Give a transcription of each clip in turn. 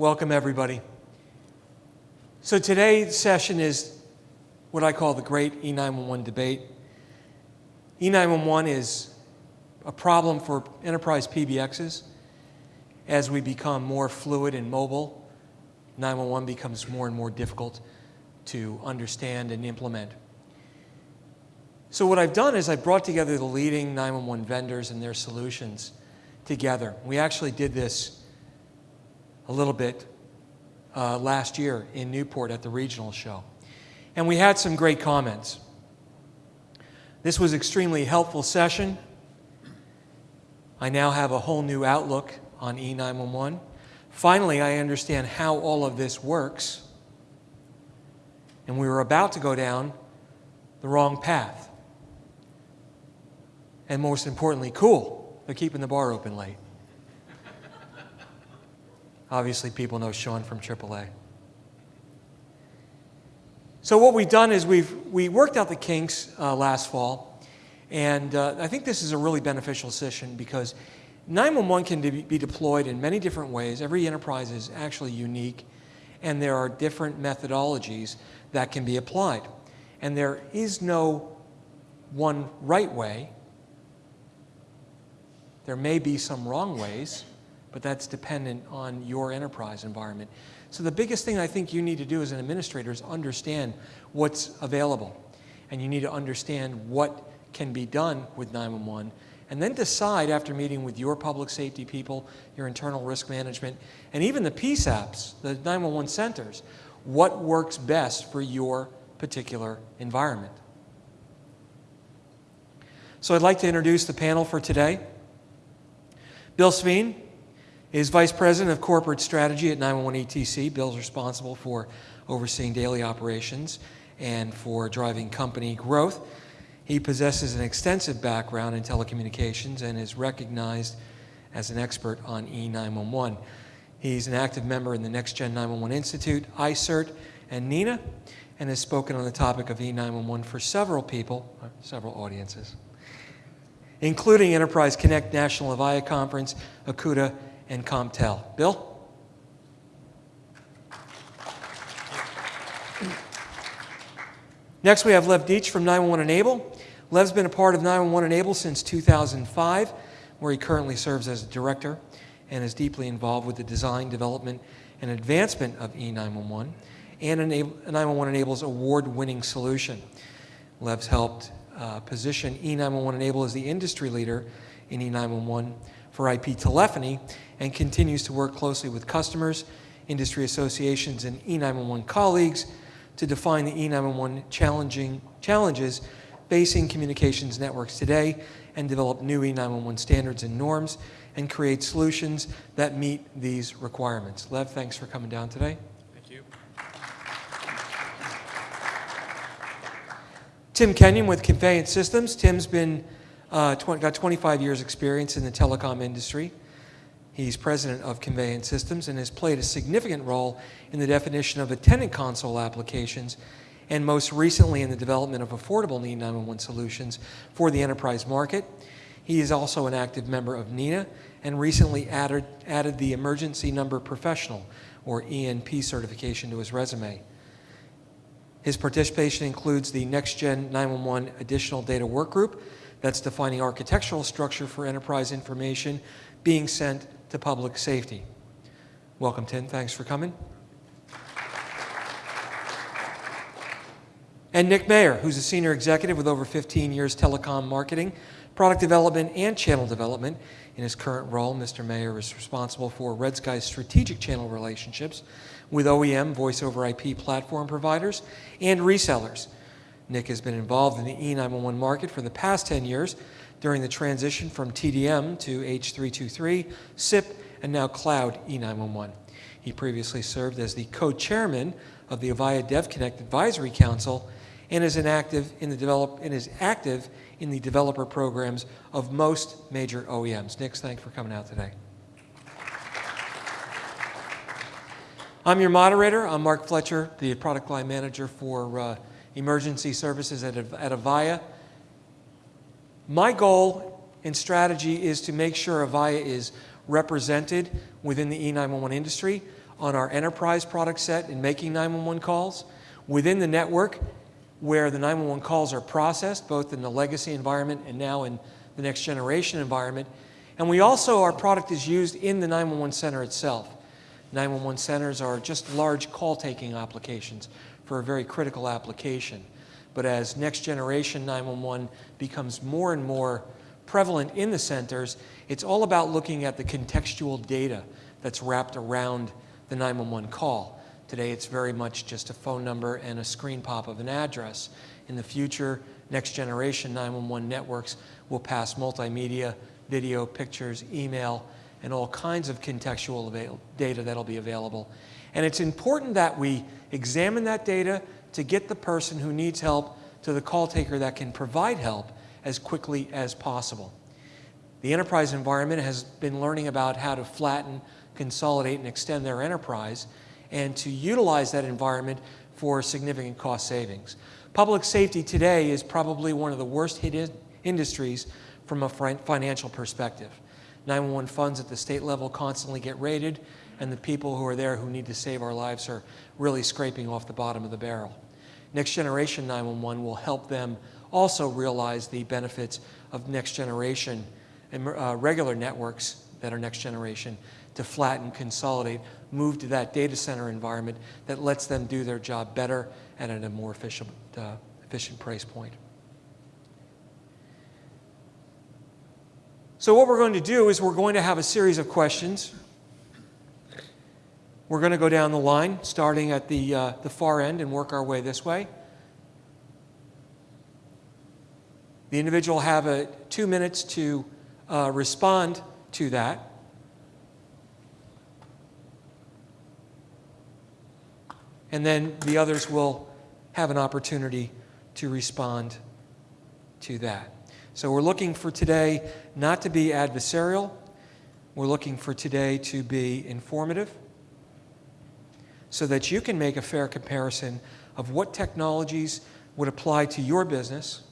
Welcome, everybody. So today's session is what I call the Great E911 Debate. E911 is a problem for enterprise PBXs. As we become more fluid and mobile, 911 becomes more and more difficult to understand and implement. So what I've done is I've brought together the leading 911 vendors and their solutions together. We actually did this a little bit uh, last year in Newport at the regional show. And we had some great comments. This was extremely helpful session. I now have a whole new outlook on E911. Finally, I understand how all of this works. And we were about to go down the wrong path. And most importantly, cool. They're keeping the bar open late. Obviously, people know Sean from AAA. So what we've done is we've we worked out the kinks uh, last fall, and uh, I think this is a really beneficial session because 911 can de be deployed in many different ways. Every enterprise is actually unique, and there are different methodologies that can be applied. And there is no one right way. There may be some wrong ways, but that's dependent on your enterprise environment. So the biggest thing I think you need to do as an administrator is understand what's available. And you need to understand what can be done with 911 and then decide after meeting with your public safety people, your internal risk management, and even the PSAPs, the 911 centers, what works best for your particular environment. So I'd like to introduce the panel for today. Bill Sveen is Vice President of Corporate Strategy at 911 ETC. Bill's is responsible for overseeing daily operations and for driving company growth. He possesses an extensive background in telecommunications and is recognized as an expert on E911. He's an active member in the Next Gen 911 Institute, ICERT, and NENA, and has spoken on the topic of E911 for several people, uh, several audiences, including Enterprise Connect National Avaya Conference, ACUTA, and CompTel. Bill? Next, we have Lev Deitch from 911 Enable. Lev's been a part of 911 Enable since 2005, where he currently serves as a director and is deeply involved with the design, development, and advancement of E911 and 911 Enable's award-winning solution. Lev's helped uh, position E911 Enable as the industry leader in E911 for IP telephony and continues to work closely with customers, industry associations, and E911 colleagues to define the E911 challenging challenges facing communications networks today and develop new E911 standards and norms and create solutions that meet these requirements. Lev, thanks for coming down today. Thank you. Tim Kenyon with Conveyance Systems. Tim's been uh, 20, got 25 years experience in the telecom industry. He's president of Conveyance Systems and has played a significant role in the definition of attendant console applications and most recently in the development of affordable NEED 911 solutions for the enterprise market. He is also an active member of NENA and recently added, added the Emergency Number Professional, or ENP certification to his resume. His participation includes the Next Gen 911 Additional Data Work Group that's defining architectural structure for enterprise information being sent to public safety. Welcome, Tim. Thanks for coming. And Nick Mayer, who's a senior executive with over 15 years telecom marketing, product development, and channel development. In his current role, Mr. Mayer is responsible for Red Sky's strategic channel relationships with OEM voice over IP platform providers and resellers. Nick has been involved in the E911 market for the past 10 years, during the transition from TDM to H323, SIP, and now Cloud E911. He previously served as the co-chairman of the Avaya DevConnect Advisory Council and is, active in the develop, and is active in the developer programs of most major OEMs. Nick, thanks for coming out today. I'm your moderator. I'm Mark Fletcher, the product line manager for uh, emergency services at, at Avaya. My goal and strategy is to make sure Avaya is represented within the E911 industry. on our enterprise product set in making 911 calls, within the network where the 911 calls are processed, both in the legacy environment and now in the next generation environment. And we also, our product is used in the 911 center itself. 911 centers are just large call taking applications for a very critical application. But as next generation 911 becomes more and more prevalent in the centers, it's all about looking at the contextual data that's wrapped around the 911 call. Today it's very much just a phone number and a screen pop of an address. In the future, next generation 911 networks will pass multimedia, video, pictures, email, and all kinds of contextual data that'll be available. And it's important that we examine that data to get the person who needs help to the call taker that can provide help as quickly as possible. The enterprise environment has been learning about how to flatten, consolidate, and extend their enterprise and to utilize that environment for significant cost savings. Public safety today is probably one of the worst hit in industries from a financial perspective. 911 funds at the state level constantly get raided, and the people who are there who need to save our lives are really scraping off the bottom of the barrel. Next Generation 911 will help them also realize the benefits of next generation and uh, regular networks that are next generation to flatten, consolidate, move to that data center environment that lets them do their job better and at a more efficient, uh, efficient price point. So what we're going to do is we're going to have a series of questions. We're going to go down the line, starting at the, uh, the far end and work our way this way. The individual have a, two minutes to uh, respond to that. And then the others will have an opportunity to respond to that. So we're looking for today not to be adversarial. We're looking for today to be informative so that you can make a fair comparison of what technologies would apply to your business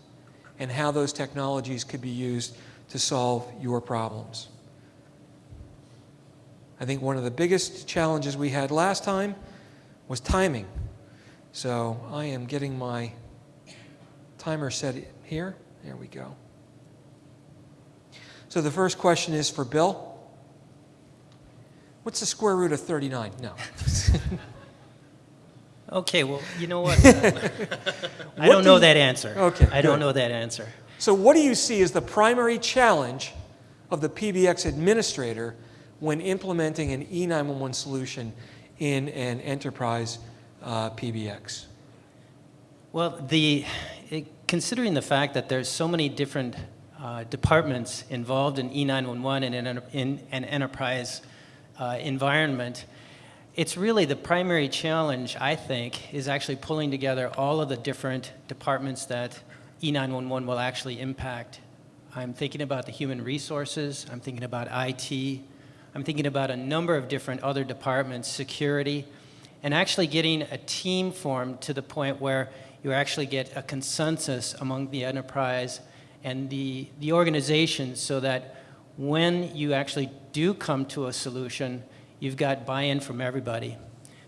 and how those technologies could be used to solve your problems. I think one of the biggest challenges we had last time was timing. So I am getting my timer set here. There we go. So the first question is for Bill. What's the square root of 39? No. okay, well, you know what? I don't know that answer. Okay. I don't know that answer. So what do you see as the primary challenge of the PBX administrator when implementing an E911 solution in an enterprise uh, PBX? Well, the, it, considering the fact that there's so many different uh, departments involved in E911 and in, in an enterprise uh, environment, it's really the primary challenge, I think, is actually pulling together all of the different departments that E911 will actually impact. I'm thinking about the human resources, I'm thinking about IT, I'm thinking about a number of different other departments, security, and actually getting a team formed to the point where you actually get a consensus among the enterprise and the, the organization so that when you actually do come to a solution, you've got buy-in from everybody.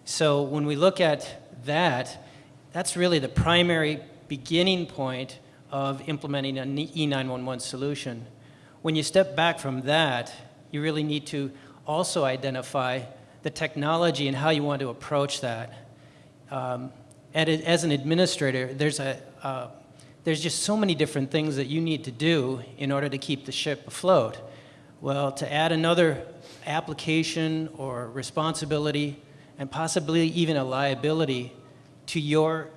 So when we look at that, that's really the primary beginning point of implementing an E911 solution. When you step back from that, you really need to also identify the technology and how you want to approach that. Um, as an administrator, there's, a, uh, there's just so many different things that you need to do in order to keep the ship afloat. Well, to add another application or responsibility and possibly even a liability to your,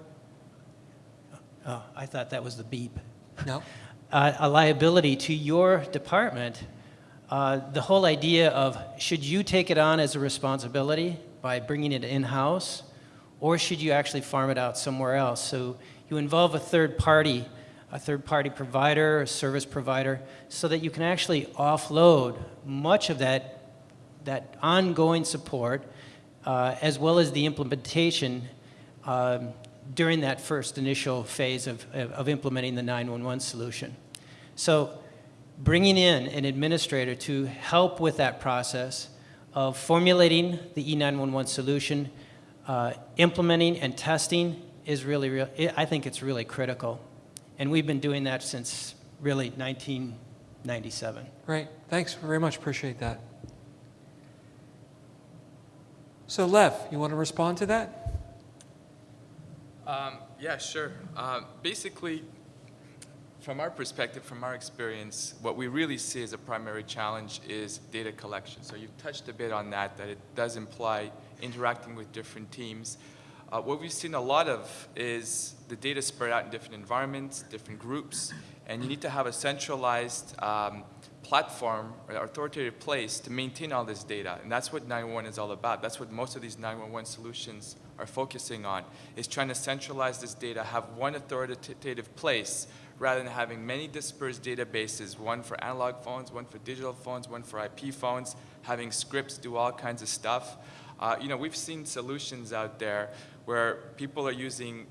oh, I thought that was the beep. No. Uh, a liability to your department uh, the whole idea of should you take it on as a responsibility by bringing it in-house, or should you actually farm it out somewhere else? So you involve a third party, a third party provider, a service provider, so that you can actually offload much of that, that ongoing support, uh, as well as the implementation um, during that first initial phase of, of, implementing the 911 solution. So bringing in an administrator to help with that process, of formulating the E E911 solution, uh, implementing and testing is really, real, I think it's really critical. And we've been doing that since really 1997. Great. Thanks very much. Appreciate that. So, Lev, you want to respond to that? Um, yeah, sure. Um, basically, from our perspective, from our experience, what we really see as a primary challenge is data collection. So you've touched a bit on that, that it does imply interacting with different teams. Uh, what we've seen a lot of is the data spread out in different environments, different groups, and you need to have a centralized um, platform or authoritative place to maintain all this data. And that's what 911 is all about. That's what most of these 911 solutions are focusing on, is trying to centralize this data, have one authoritative place rather than having many dispersed databases, one for analog phones, one for digital phones, one for IP phones, having scripts do all kinds of stuff. Uh, you know, we've seen solutions out there where people are using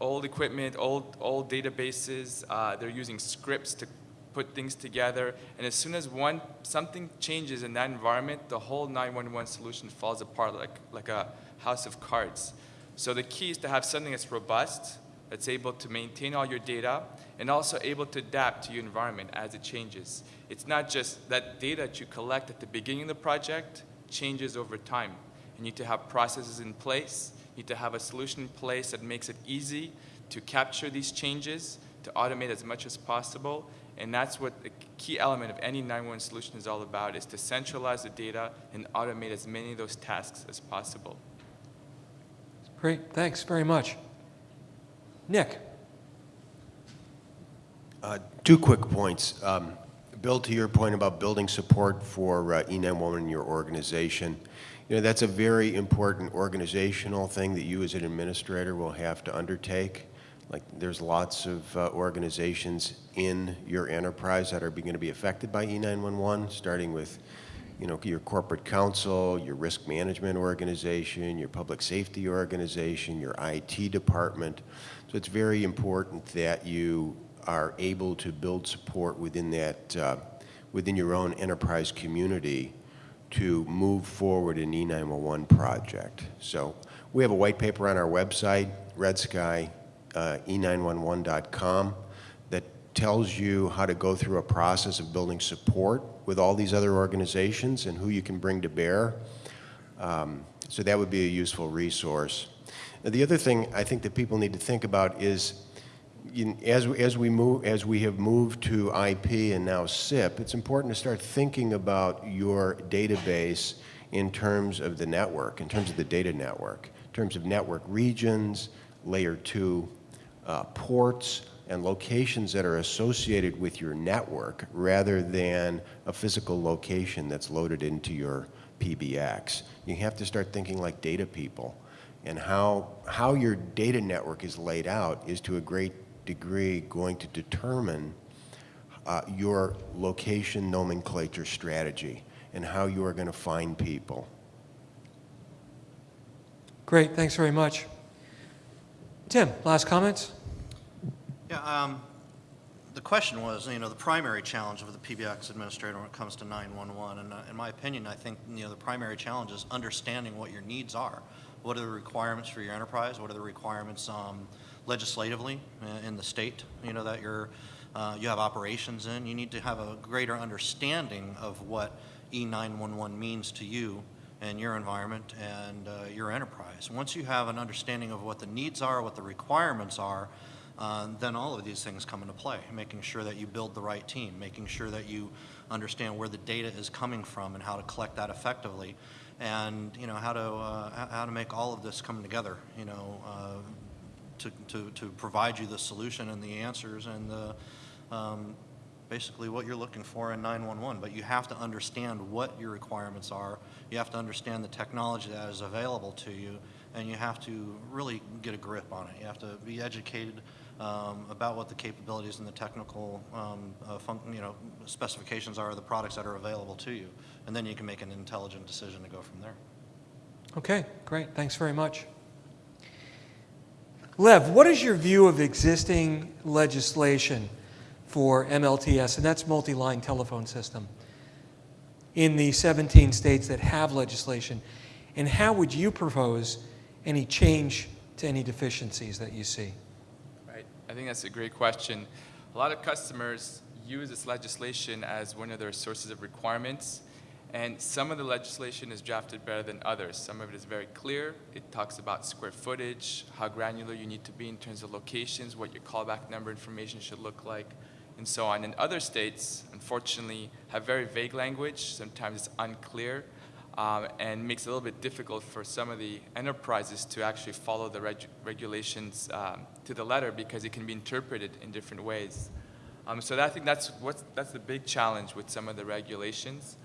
old equipment, old, old databases, uh, they're using scripts to put things together, and as soon as one, something changes in that environment, the whole 911 solution falls apart like, like a house of cards. So the key is to have something that's robust, that's able to maintain all your data, and also able to adapt to your environment as it changes. It's not just that data that you collect at the beginning of the project changes over time. You need to have processes in place, need to have a solution in place that makes it easy to capture these changes, to automate as much as possible, and that's what the key element of any 911 solution is all about, is to centralize the data and automate as many of those tasks as possible. Great. Thanks very much. Nick. Uh, Two quick points. Um, Bill, to your point about building support for uh, E911 in your organization, you know, that's a very important organizational thing that you as an administrator will have to undertake. Like, there's lots of uh, organizations in your enterprise that are going to be affected by E911, starting with, you know, your corporate counsel, your risk management organization, your public safety organization, your IT department. So it's very important that you are able to build support within that, uh, within your own enterprise community to move forward an E911 project. So we have a white paper on our website, Red Sky, uh, e911.com, that tells you how to go through a process of building support with all these other organizations and who you can bring to bear. Um, so that would be a useful resource. Now, the other thing I think that people need to think about is as, as, we move, as we have moved to IP and now SIP, it's important to start thinking about your database in terms of the network, in terms of the data network, in terms of network regions, layer two uh, ports, and locations that are associated with your network rather than a physical location that's loaded into your PBX. You have to start thinking like data people. And how, how your data network is laid out is to a great degree going to determine uh, your location nomenclature strategy and how you are going to find people. Great. Thanks very much. Tim, last comments? Yeah, um, the question was, you know, the primary challenge of the PBX administrator when it comes to 911, and uh, in my opinion, I think, you know, the primary challenge is understanding what your needs are. What are the requirements for your enterprise? What are the requirements um, legislatively uh, in the state, you know, that you're, uh, you have operations in? You need to have a greater understanding of what E911 means to you and your environment and uh, your enterprise. Once you have an understanding of what the needs are, what the requirements are, uh, then all of these things come into play, making sure that you build the right team, making sure that you understand where the data is coming from and how to collect that effectively, and you know how to uh, how to make all of this come together. You know, uh, to, to to provide you the solution and the answers and the um, basically what you're looking for in 911. But you have to understand what your requirements are. You have to understand the technology that is available to you, and you have to really get a grip on it. You have to be educated um, about what the capabilities and the technical um, uh, you know, specifications are of the products that are available to you. And then you can make an intelligent decision to go from there. Okay, great. Thanks very much. Lev, what is your view of existing legislation for MLTS, and that's multi-line telephone system? in the 17 states that have legislation? And how would you propose any change to any deficiencies that you see? Right. I think that's a great question. A lot of customers use this legislation as one of their sources of requirements, and some of the legislation is drafted better than others. Some of it is very clear. It talks about square footage, how granular you need to be in terms of locations, what your callback number information should look like, and so on. And other states, unfortunately, have very vague language. Sometimes it's unclear um, and makes it a little bit difficult for some of the enterprises to actually follow the reg regulations um, to the letter because it can be interpreted in different ways. Um, so that, I think that's, what's, that's the big challenge with some of the regulations.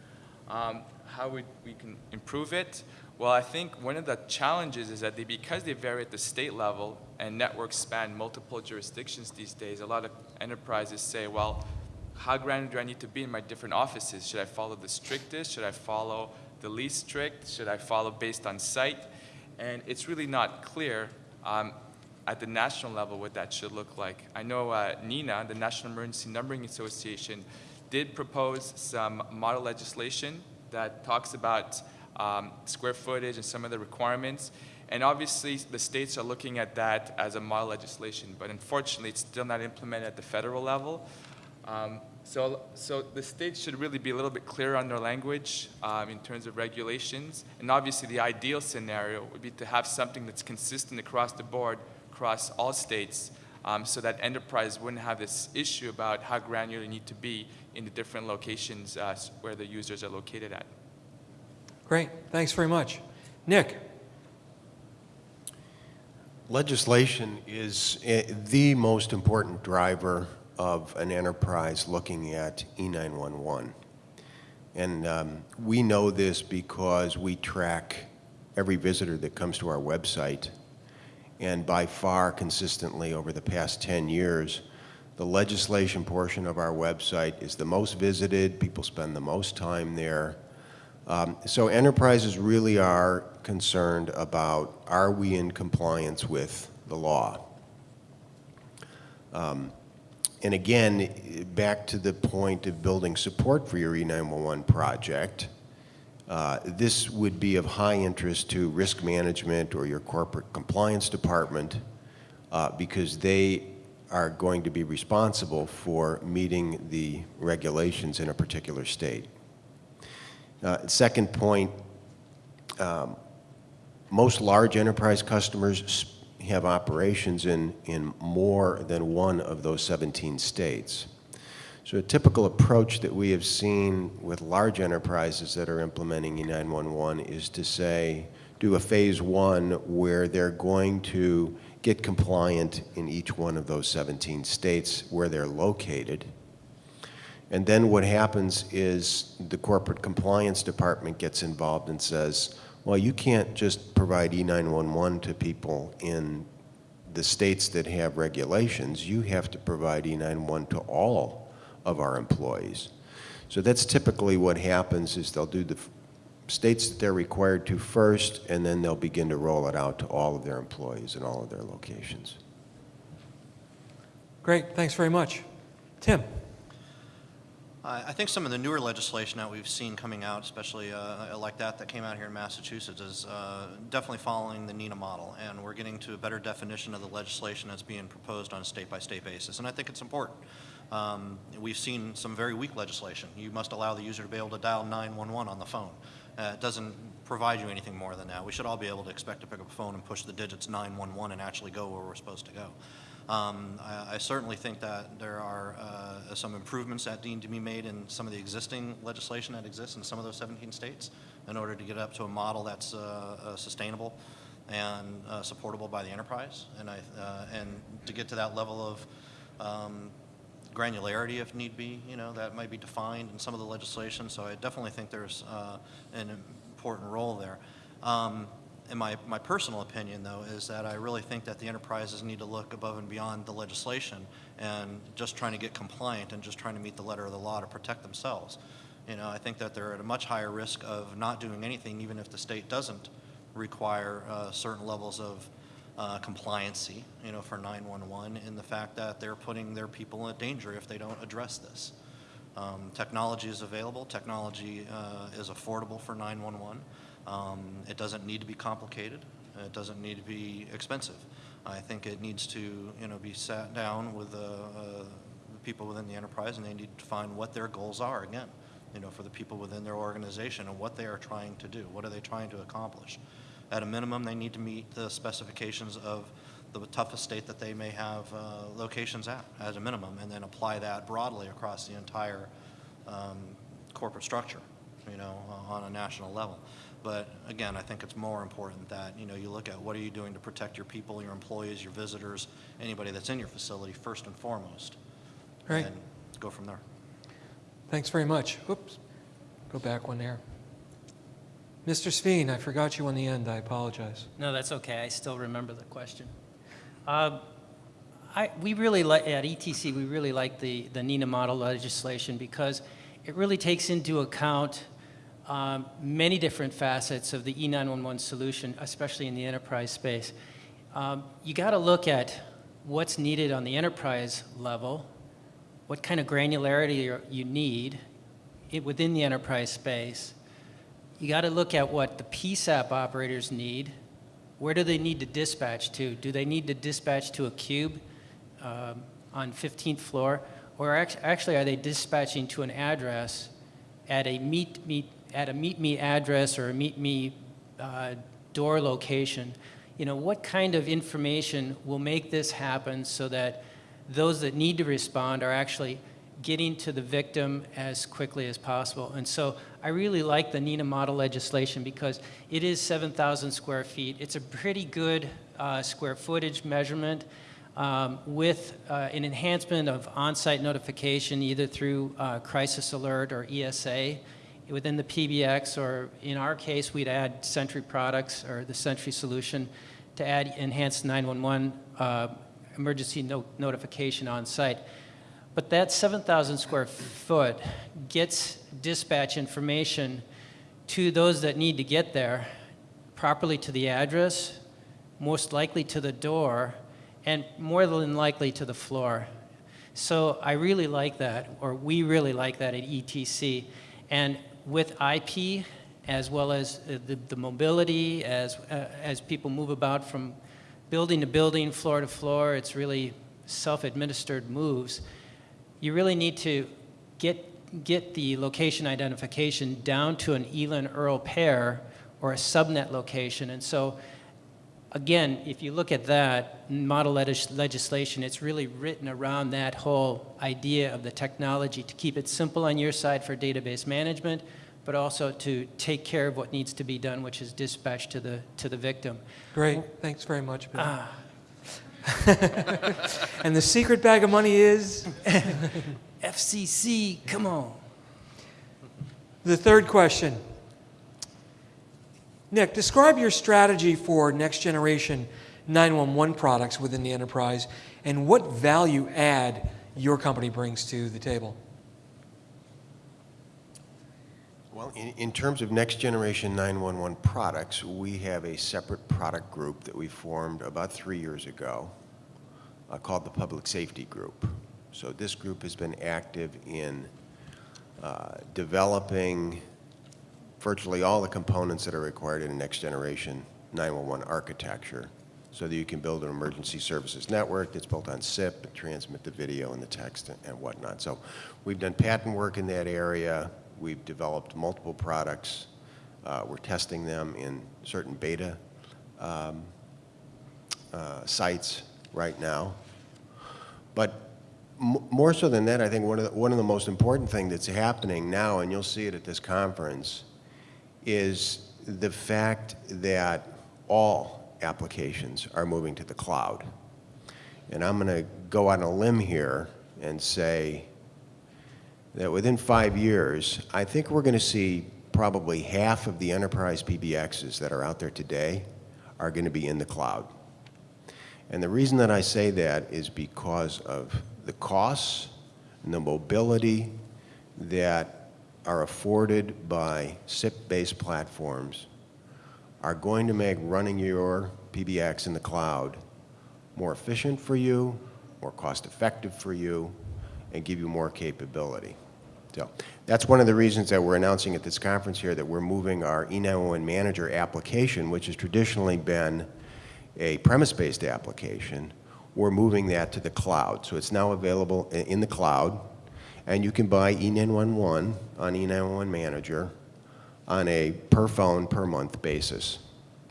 Um, how we, we can improve it? Well, I think one of the challenges is that they, because they vary at the state level and networks span multiple jurisdictions these days, a lot of enterprises say, well, how granular do I need to be in my different offices? Should I follow the strictest? Should I follow the least strict? Should I follow based on site? And it's really not clear um, at the national level what that should look like. I know uh, NENA, the National Emergency Numbering Association, did propose some model legislation that talks about um, square footage and some of the requirements. And obviously, the states are looking at that as a model legislation, but unfortunately, it's still not implemented at the federal level. Um, so, so the states should really be a little bit clearer on their language um, in terms of regulations. And obviously, the ideal scenario would be to have something that's consistent across the board, across all states, um, so that enterprise wouldn't have this issue about how granular you need to be in the different locations uh, where the users are located at. Great, thanks very much. Nick? Legislation is eh, the most important driver of an enterprise looking at E E911. And um, we know this because we track every visitor that comes to our website. And by far, consistently over the past 10 years, the legislation portion of our website is the most visited. People spend the most time there. Um, so enterprises really are concerned about, are we in compliance with the law? Um, and again, back to the point of building support for your E911 project, uh, this would be of high interest to risk management or your corporate compliance department uh, because they are going to be responsible for meeting the regulations in a particular state. Uh, second point, um, most large enterprise customers have operations in, in more than one of those 17 states. So a typical approach that we have seen with large enterprises that are implementing E911 is to say, do a phase one where they're going to get compliant in each one of those 17 states where they're located. And then what happens is the corporate compliance department gets involved and says, well, you can't just provide E911 to people in the states that have regulations. You have to provide E911 to all of our employees. So that's typically what happens is they'll do the states that they're required to first, and then they'll begin to roll it out to all of their employees in all of their locations. Great, thanks very much. Tim? I I think some of the newer legislation that we've seen coming out, especially uh, like that that came out here in Massachusetts, is uh, definitely following the NENA model, and we're getting to a better definition of the legislation that's being proposed on a state-by-state basis, and I think it's important. Um, We've seen some very weak legislation. You must allow the user to be able to dial 911 on the phone. Uh, It doesn't provide you anything more than that. We should all be able to expect to pick up a phone and push the digits 911 and actually go where we're supposed to go. Um, I, I certainly think that there are uh, some improvements that need to be made in some of the existing legislation that exists in some of those 17 states in order to get up to a model that's uh, uh, sustainable and uh, supportable by the enterprise, and I uh, and to get to that level of um, granularity if need be, you know, that might be defined in some of the legislation. So I definitely think there's uh, an important role there. Um, in my, my personal opinion, though, is that I really think that the enterprises need to look above and beyond the legislation and just trying to get compliant and just trying to meet the letter of the law to protect themselves. You know, I think that they're at a much higher risk of not doing anything, even if the state doesn't require uh, certain levels of uh, compliancy, you know, for 911, and the fact that they're putting their people in danger if they don't address this. Um, Technology is available, technology uh, is affordable for 911. Um, It doesn't need to be complicated, it doesn't need to be expensive. I think it needs to, you know, be sat down with uh, uh, the people within the enterprise, and they need to find what their goals are, again, you know, for the people within their organization, and what they are trying to do, what are they trying to accomplish. At a minimum, they need to meet the specifications of the toughest state that they may have uh, locations at, as a minimum, and then apply that broadly across the entire um, corporate structure, you know, uh, on a national level. But again, I think it's more important that, you know, you look at what are you doing to protect your people, your employees, your visitors, anybody that's in your facility, first and foremost. Right. And go from there. Thanks very much. Oops, go back one there. Mr. Sveen, I forgot you on the end, I apologize. No, that's okay. I still remember the question. Um, I, we really like, at ETC, we really like the, the NENA model legislation because it really takes into account um, many different facets of the E E911 solution, especially in the enterprise space. Um, you got to look at what's needed on the enterprise level, what kind of granularity you're- need within the enterprise space. You got to look at what the PSAP operators need. Where do they need to dispatch to? Do they need to dispatch to a cube um, on 15th floor? Or act- actually, are they dispatching to an address at a meet me, at a meet me address or a meet me uh, door location? You know, what kind of information will make this happen so that those that need to respond are actually getting to the victim as quickly as possible. And so I really like the NENA model legislation because it is 7,000 square feet. It's a pretty good uh, square footage measurement um, with uh, an enhancement of on-site notification either through uh, crisis alert or ESA within the PBX, or in our case, we'd add Sentry products or the Sentry solution to add enhanced 911 uh, emergency no- notification on site. But that 7,000 square foot gets dispatch information to those that need to get there properly to the address, most likely to the door, and more than likely to the floor. So I really like that, or we really like that at ETC. And with IP, as well as uh, the, the mobility, as, uh, as people move about from building to building, floor to floor, it's really self-administered moves. You really need to get, get the location identification down to an ELIN ERL pair or a subnet location. And so again, if you look at that model legis- legislation, it's really written around that whole idea of the technology to keep it simple on your side for database management, but also to take care of what needs to be done, which is dispatch to the, to the victim. Great, thanks very much, Bill. Ah, And the secret bag of money is? FCC, come on. The third question. Nick, describe your strategy for next generation 911 products within the enterprise and what value add your company brings to the table. Well, in, in terms of next generation 911 products, we have a separate product group that we formed about three years ago uh, called the Public Safety Group. So this group has been active in uh, developing virtually all the components that are required in a next generation 911 architecture so that you can build an emergency services network that's built on SIP and transmit the video and the text and- and whatnot. So we've done patent work in that area. We've developed multiple products. Uh, We're testing them in certain beta um, uh, sites right now. But more so than that, I think one of the, one of the most important thing that's happening now, and you'll see it at this conference, is the fact that all applications are moving to the cloud. And I'm going to go on a limb here and say that within five years, I think we're going to see probably half of the enterprise PBXs that are out there today are going to be in the cloud. And the reason that I say that is because of the costs and the mobility that are afforded by SIP-based platforms are going to make running your PBX in the cloud more efficient for you, more cost-effective for you, and give you more capability. So that's one of the reasons that we're announcing at this conference here that we're moving our E E911 Manager application, which has traditionally been a premise-based application, we're moving that to the cloud. So it's now available in the cloud, and you can buy E E911 on E911 Manager on a per phone, per month basis.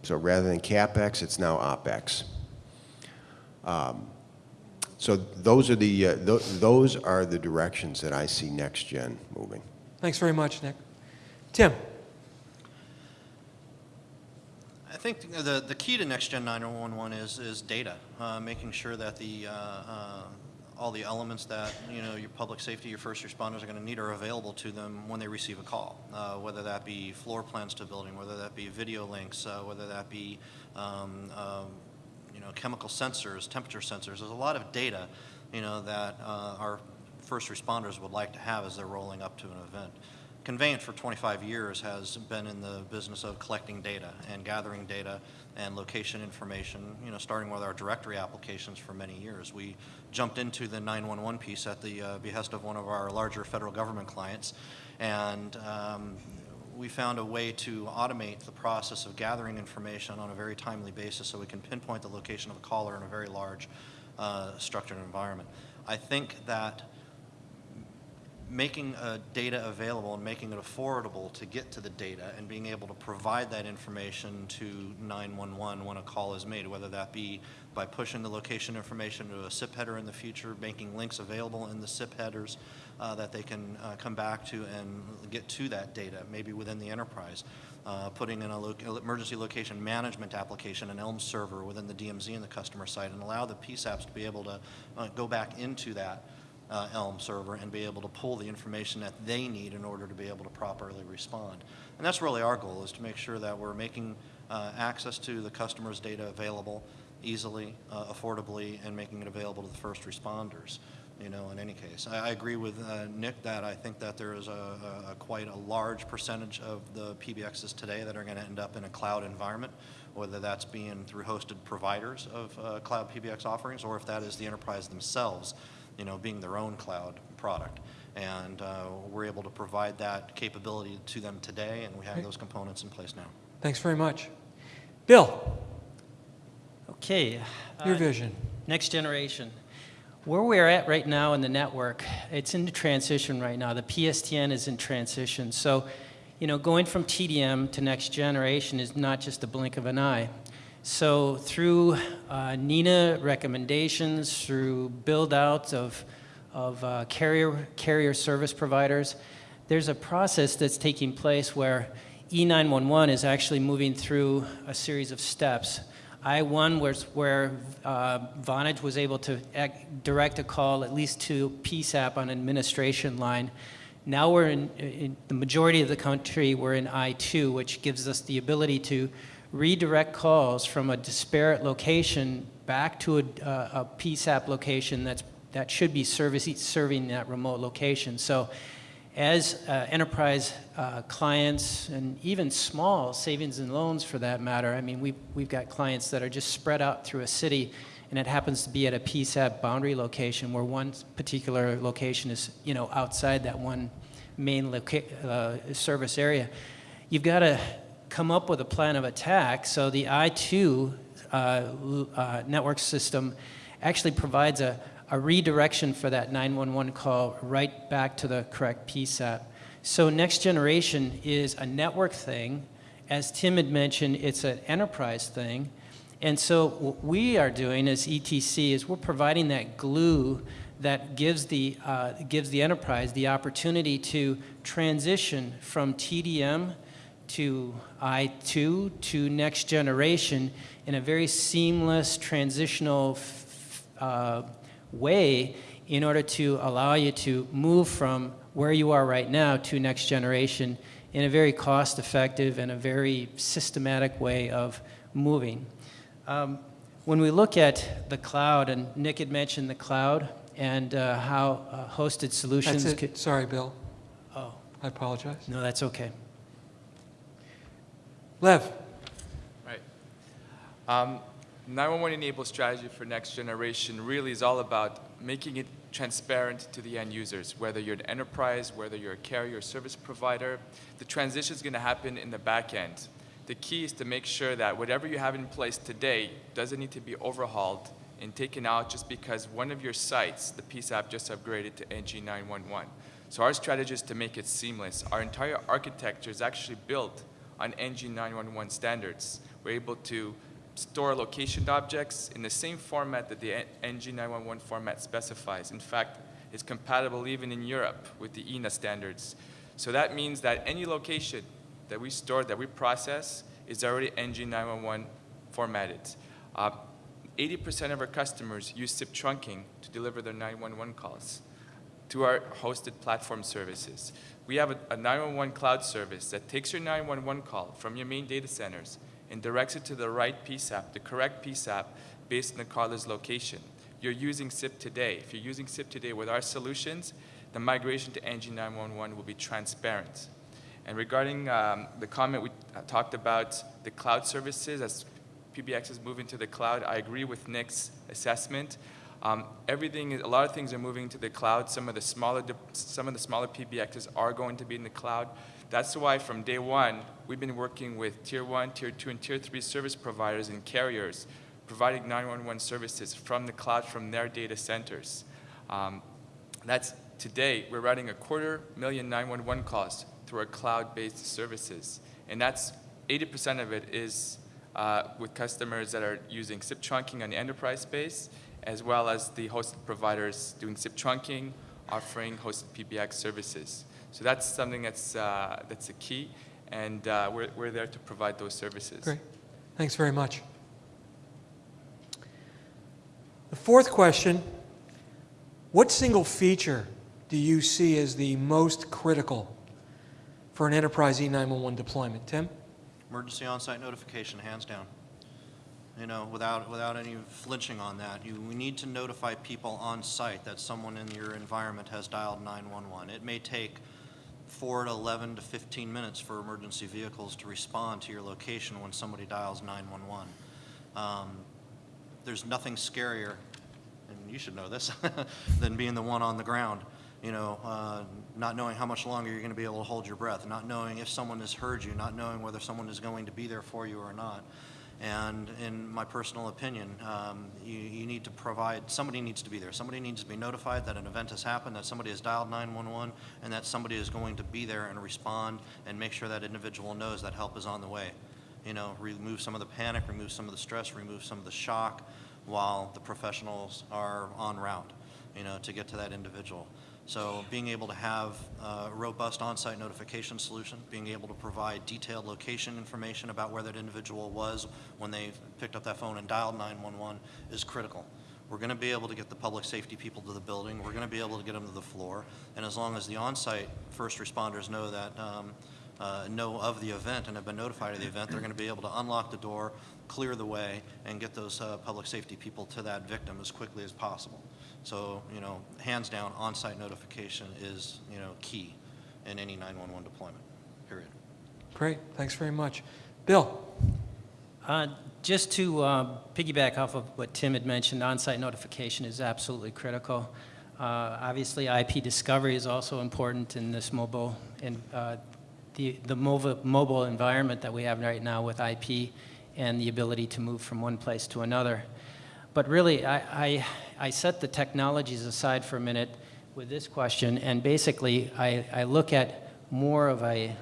So rather than CapEx, it's now OpEx. Um, So those are the, uh, tho- those are the directions that I see Next Gen moving. Thanks very much, Nick. Tim? I think the, the key to Next Gen 911 is, is data, uh, making sure that the, uh, uh, all the elements that, you know, your public safety, your first responders are going to need are available to them when they receive a call, uh, whether that be floor plans to building, whether that be video links, uh, whether that be, um, um, you know, chemical sensors, temperature sensors. There's a lot of data, you know, that uh, our first responders would like to have as they're rolling up to an event. Conveyance for 25 years has been in the business of collecting data and gathering data and location information, you know, starting with our directory applications for many years. We jumped into the 911 piece at the uh, behest of one of our larger federal government clients, and um, we found a way to automate the process of gathering information on a very timely basis so we can pinpoint the location of a caller in a very large uh, structured environment. I think that making uh, data available and making it affordable to get to the data and being able to provide that information to 911 when a call is made, whether that be by pushing the location information to a SIP header in the future, making links available in the SIP headers uh, that they can uh, come back to and get to that data, maybe within the enterprise. Uh, putting in an lo- emergency location management application, an ELM server within the DMZ and the customer site, and allow the PSAPs to be able to uh, go back into that uh, ELM server and be able to pull the information that they need in order to be able to properly respond. And that's really our goal, is to make sure that we're making uh, access to the customer's data available easily, uh, affordably, and making it available to the first responders, you know, in any case. I, I agree with uh, Nick that I think that there is a, a, a quite a large percentage of the PBXs today that are going to end up in a cloud environment, whether that's being through hosted providers of uh, cloud PBX offerings, or if that is the enterprise themselves you know, being their own cloud product. And uh, we're able to provide that capability to them today, and we have those components in place now. Thanks very much. Bill, Okay. your uh, vision. Next generation. Where we're at right now in the network, it's in transition right now. The PSTN is in transition. So, you know, going from TDM to next generation is not just a blink of an eye. So through uh, NENA recommendations, through build out of, of uh, carrier, carrier service providers, there's a process that's taking place where E E911 is actually moving through a series of steps. I-1 was where uh, Vonage was able to ac- direct a call at least to PSAP on an administration line. Now we're in, in the majority of the country, we're in I-2, which gives us the ability to redirect calls from a disparate location back to a, uh, a PSAP location that's, that should be service, serving that remote location. So as uh, enterprise uh, clients and even small savings and loans for that matter, I mean, we've, we've got clients that are just spread out through a city and it happens to be at a PSAP boundary location where one particular location is, you know, outside that one main uh, service area. You've got to come up with a plan of attack. So the I2 uh, uh, network system actually provides a, a redirection for that 911 call right back to the correct PSAP. So next generation is a network thing. As Tim had mentioned, it's an enterprise thing. And so what we are doing as ETC is we're providing that glue that gives the, uh, gives the enterprise the opportunity to transition from TDM to I2 to next generation in a very seamless transitional uh, way in order to allow you to move from where you are right now to next generation in a very cost effective and a very systematic way of moving. Um, when we look at the cloud, and Nick had mentioned the cloud and uh, how uh, hosted solutions That's it. Sorry, Bill. Oh, I apologize. no, that's okay. Lev, Right. Um, 911 enabled strategy for next generation really is all about making it transparent to the end users, whether you're an enterprise, whether you're a carrier service provider. The transition is going to happen in the back end. The key is to make sure that whatever you have in place today doesn't need to be overhauled and taken out just because one of your sites, the PSAP, just upgraded to NG911. So our strategy is to make it seamless. Our entire architecture is actually built on NG911 standards. We're able to store location objects in the same format that the NG911 format specifies. In fact, it's compatible even in Europe with the EENA standards. So that means that any location that we store, that we process, is already NG911 formatted. Uh, 80% of our customers use SIP trunking to deliver their 911 calls to our hosted platform services. We have a, a 911 cloud service that takes your 911 call from your main data centers and directs it to the right PSAP, the correct PSAP, based on the caller's location. You're using SIP today. If you're using SIP today with our solutions, the migration to NG911 will be transparent. And regarding um, the comment we uh, talked about the cloud services, as PBX is moving to the cloud, I agree with Nick's assessment. Um, everything, a lot of things are moving to the cloud. Some of the smaller, some of the smaller PBXs are going to be in the cloud. That's why from day one, we've been working with tier one, tier two, and tier three service providers and carriers, providing 911 services from the cloud from their data centers. Um, that's today, we're writing a quarter million 911 calls through our cloud-based services. And that's 80% of it is uh, with customers that are using SIP trunking on the enterprise space, as well as the hosted providers doing SIP trunking, offering hosted PBX services. So that's something that's, uh, that's a key, and uh, we're, we're there to provide those services. Great. Thanks very much. The fourth question, what single feature do you see as the most critical for an enterprise E911 deployment? Tim? Emergency on-site notification, hands down. You know, without, without any flinching on that. You, we need to notify people on site that someone in your environment has dialed 911. It may take four to 11 to 15 minutes for emergency vehicles to respond to your location when somebody dials 911. Um, there's nothing scarier, and you should know this, than being the one on the ground. You know, uh, not knowing how much longer you're going to be able to hold your breath, not knowing if someone has heard you, not knowing whether someone is going to be there for you or not. And in my personal opinion, um, you, you need to provide, somebody needs to be there. Somebody needs to be notified that an event has happened, that somebody has dialed 911, and that somebody is going to be there and respond and make sure that individual knows that help is on the way. You know, remove some of the panic, remove some of the stress, remove some of the shock while the professionals are en route, you know, to get to that individual. So being able to have a robust on-site notification solution, being able to provide detailed location information about where that individual was when they picked up that phone and dialed 911 is critical. We're going to be able to get the public safety people to the building. We're going to be able to get them to the floor. And as long as the on-site first responders know that, um, uh, know of the event and have been notified of the event, they're going to be able to unlock the door, clear the way, and get those uh, public safety people to that victim as quickly as possible. So, you know, hands down, on-site notification is, you know, key in any 911 deployment, period. Great. Thanks very much. Bill? Uh, Just to uh, piggyback off of what Tim had mentioned, on-site notification is absolutely critical. Uh, Obviously, IP discovery is also important in this mobile, in uh, the the mobile mobile environment that we have right now with IP and the ability to move from one place to another. But really, I, I, I set the technologies aside for a minute with this question, and basically, I, I look at more of a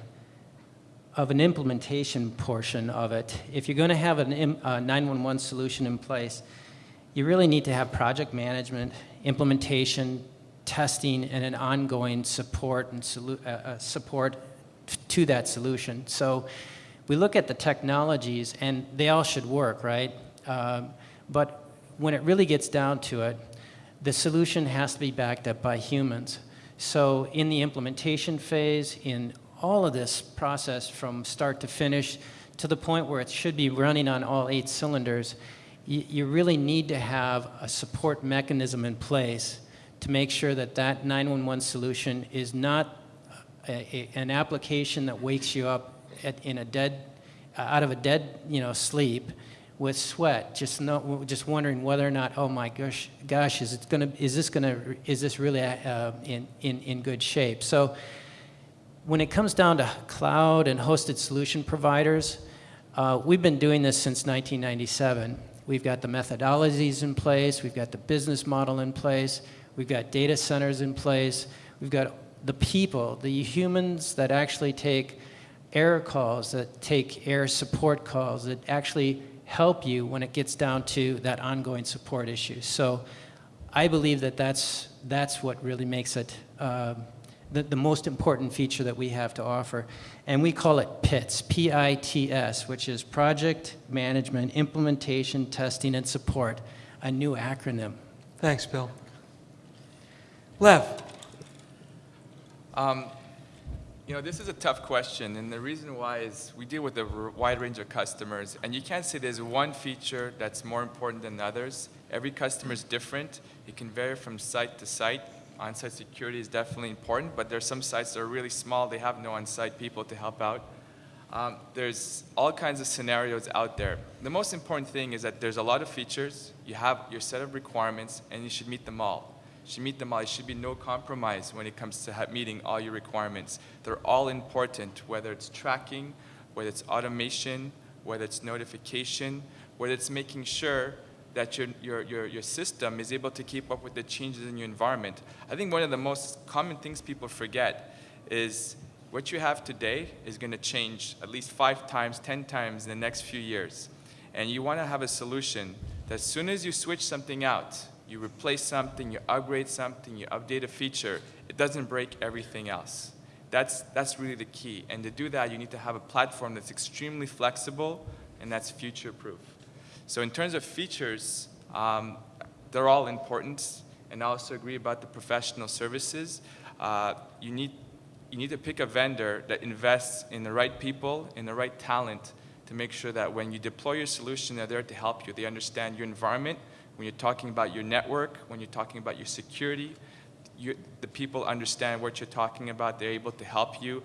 of an implementation portion of it. If you're going to have an a 911 solution in place, you really need to have project management, implementation, testing, and an ongoing support and uh, uh, support to that solution. So we look at the technologies, and they all should work, right? Um, but when it really gets down to it, the solution has to be backed up by humans. So in the implementation phase, in all of this process from start to finish to the point where it should be running on all eight cylinders, you, you really need to have a support mechanism in place to make sure that that 911 solution is not a, an application that wakes you up at, in a dead, out of a dead, you know, sleep with sweat, just no, just wondering whether or not, oh my gosh, gosh, is it gonna, is this gonna, is this really uh, in, in, in good shape? So when it comes down to cloud and hosted solution providers, uh, we've been doing this since 1997. We've got the methodologies in place, we've got the business model in place, we've got data centers in place, we've got the people, the humans that actually take air calls, that take air support calls, that actually help you when it gets down to that ongoing support issue. So I believe that that's, that's what really makes it um, the, the most important feature that we have to offer. And we call it PITS, P-I-T-S, which is Project Management, Implementation, Testing, and Support, a new acronym. Thanks, Bill. Lev, Um, you know, this is a tough question, and the reason why is we deal with a wide range of customers, and you can't say there's one feature that's more important than others. Every customer is different. It can vary from site to site. On-site security is definitely important, but there's some sites that are really small. They have no on-site people to help out. Um, there's all kinds of scenarios out there. The most important thing is that there's a lot of features. You have your set of requirements, and you should meet them all. All. There should be no compromise when it comes to meeting all your requirements. They're all important, whether it's tracking, whether it's automation, whether it's notification, whether it's making sure that your, your, your, your system is able to keep up with the changes in your environment. I think one of the most common things people forget is what you have today is going to change at least five times, ten times in the next few years. And you want to have a solution that as soon as you switch something out, you replace something, you upgrade something, you update a feature, it doesn't break everything else. That's, that's really the key. And to do that, you need to have a platform that's extremely flexible and that's future-proof. So in terms of features, um, they're all important, and I also agree about the professional services. Uh, you, need, you need to pick a vendor that invests in the right people, in the right talent, to make sure that when you deploy your solution, they're there to help you. They understand your environment. When you're talking about your network, when you're talking about your security, you, the people understand what you're talking about. They're able to help you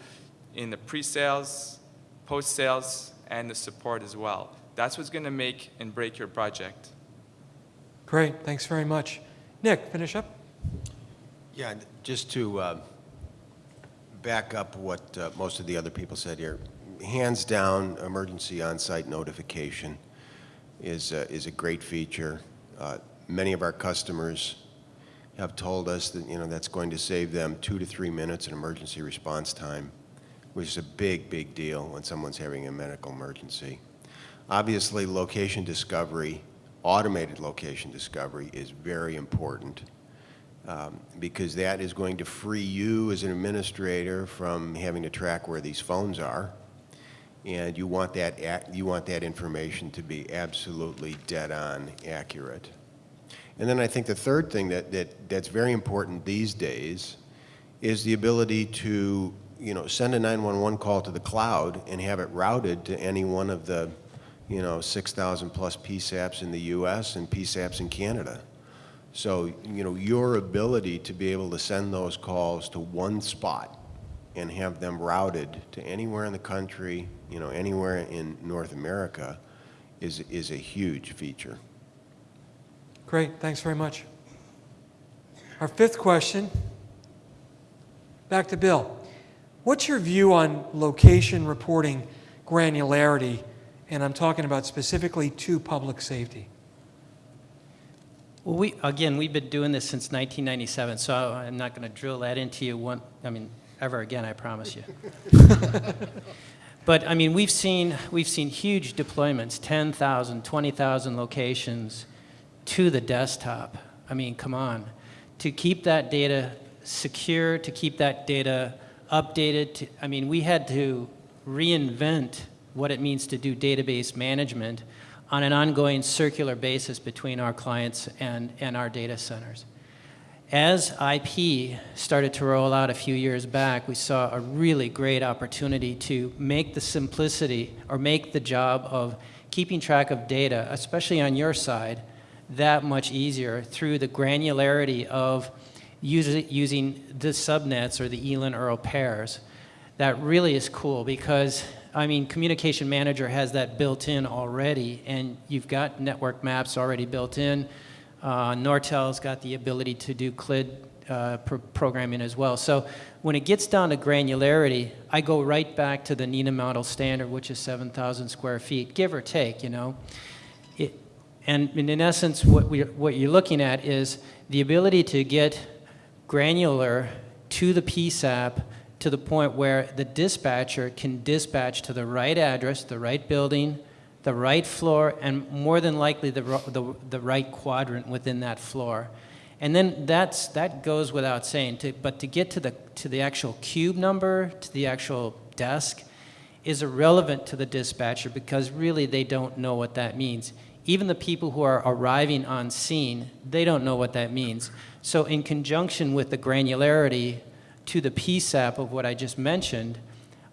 in the pre-sales, post-sales, and the support as well. That's what's going to make and break your project. great, thanks very much. Nick, finish up? Yeah, just to uh, back up what uh, most of the other people said here, hands down, emergency on-site notification is, uh, is a great feature. Uh, Many of our customers have told us that, you know, that's going to save them two to three minutes in emergency response time, which is a big, big deal when someone's having a medical emergency. Obviously, location discovery, automated location discovery is very important um, because that is going to free you as an administrator from having to track where these phones are. And you want that, you want that information to be absolutely dead-on accurate. And then I think the third thing that, that, that's very important these days is the ability to, you know, send a 911 call to the cloud and have it routed to any one of the, you know, 6,000 plus PSAPs in the US and PSAPs in Canada. So, you know, your ability to be able to send those calls to one spot and have them routed to anywhere in the country, you know, anywhere in North America is, is a huge feature. Great, thanks very much. Our fifth question, back to Bill. What's your view on location reporting granularity? And I'm talking about specifically to public safety. Well, we, again, we've been doing this since 1997, so I'm not going to drill that into you one, I mean, ever again, I promise you. But, I mean, we've seen, we've seen huge deployments, 10,000, 20,000 locations to the desktop. I mean, come on. To keep that data secure, to keep that data updated, to, I mean, we had to reinvent what it means to do database management on an ongoing circular basis between our clients and, and our data centers. As IP started to roll out a few years back, we saw a really great opportunity to make the simplicity or make the job of keeping track of data, especially on your side, that much easier through the granularity of using, the subnets or the ELIN ERL pairs. That really is cool because I mean, Communication Manager has that built in already, and you've got network maps already built in. Uh, Nortel's got the ability to do CLID uh, pro- programming as well. So when it gets down to granularity, I go right back to the NENA model standard, which is 7,000 square feet, give or take, you know. It, and and in essence, what, we, what you're looking at is the ability to get granular to the PSAP to the point where the dispatcher can dispatch to the right address, the right building, the right floor, and more than likely the, the, the right quadrant within that floor. And then that's, that goes without saying, to, but to get to the, to the actual cube number, to the actual desk, is irrelevant to the dispatcher because really they don't know what that means. Even the people who are arriving on scene, they don't know what that means. So, in conjunction with the granularity to the PSAP of what I just mentioned,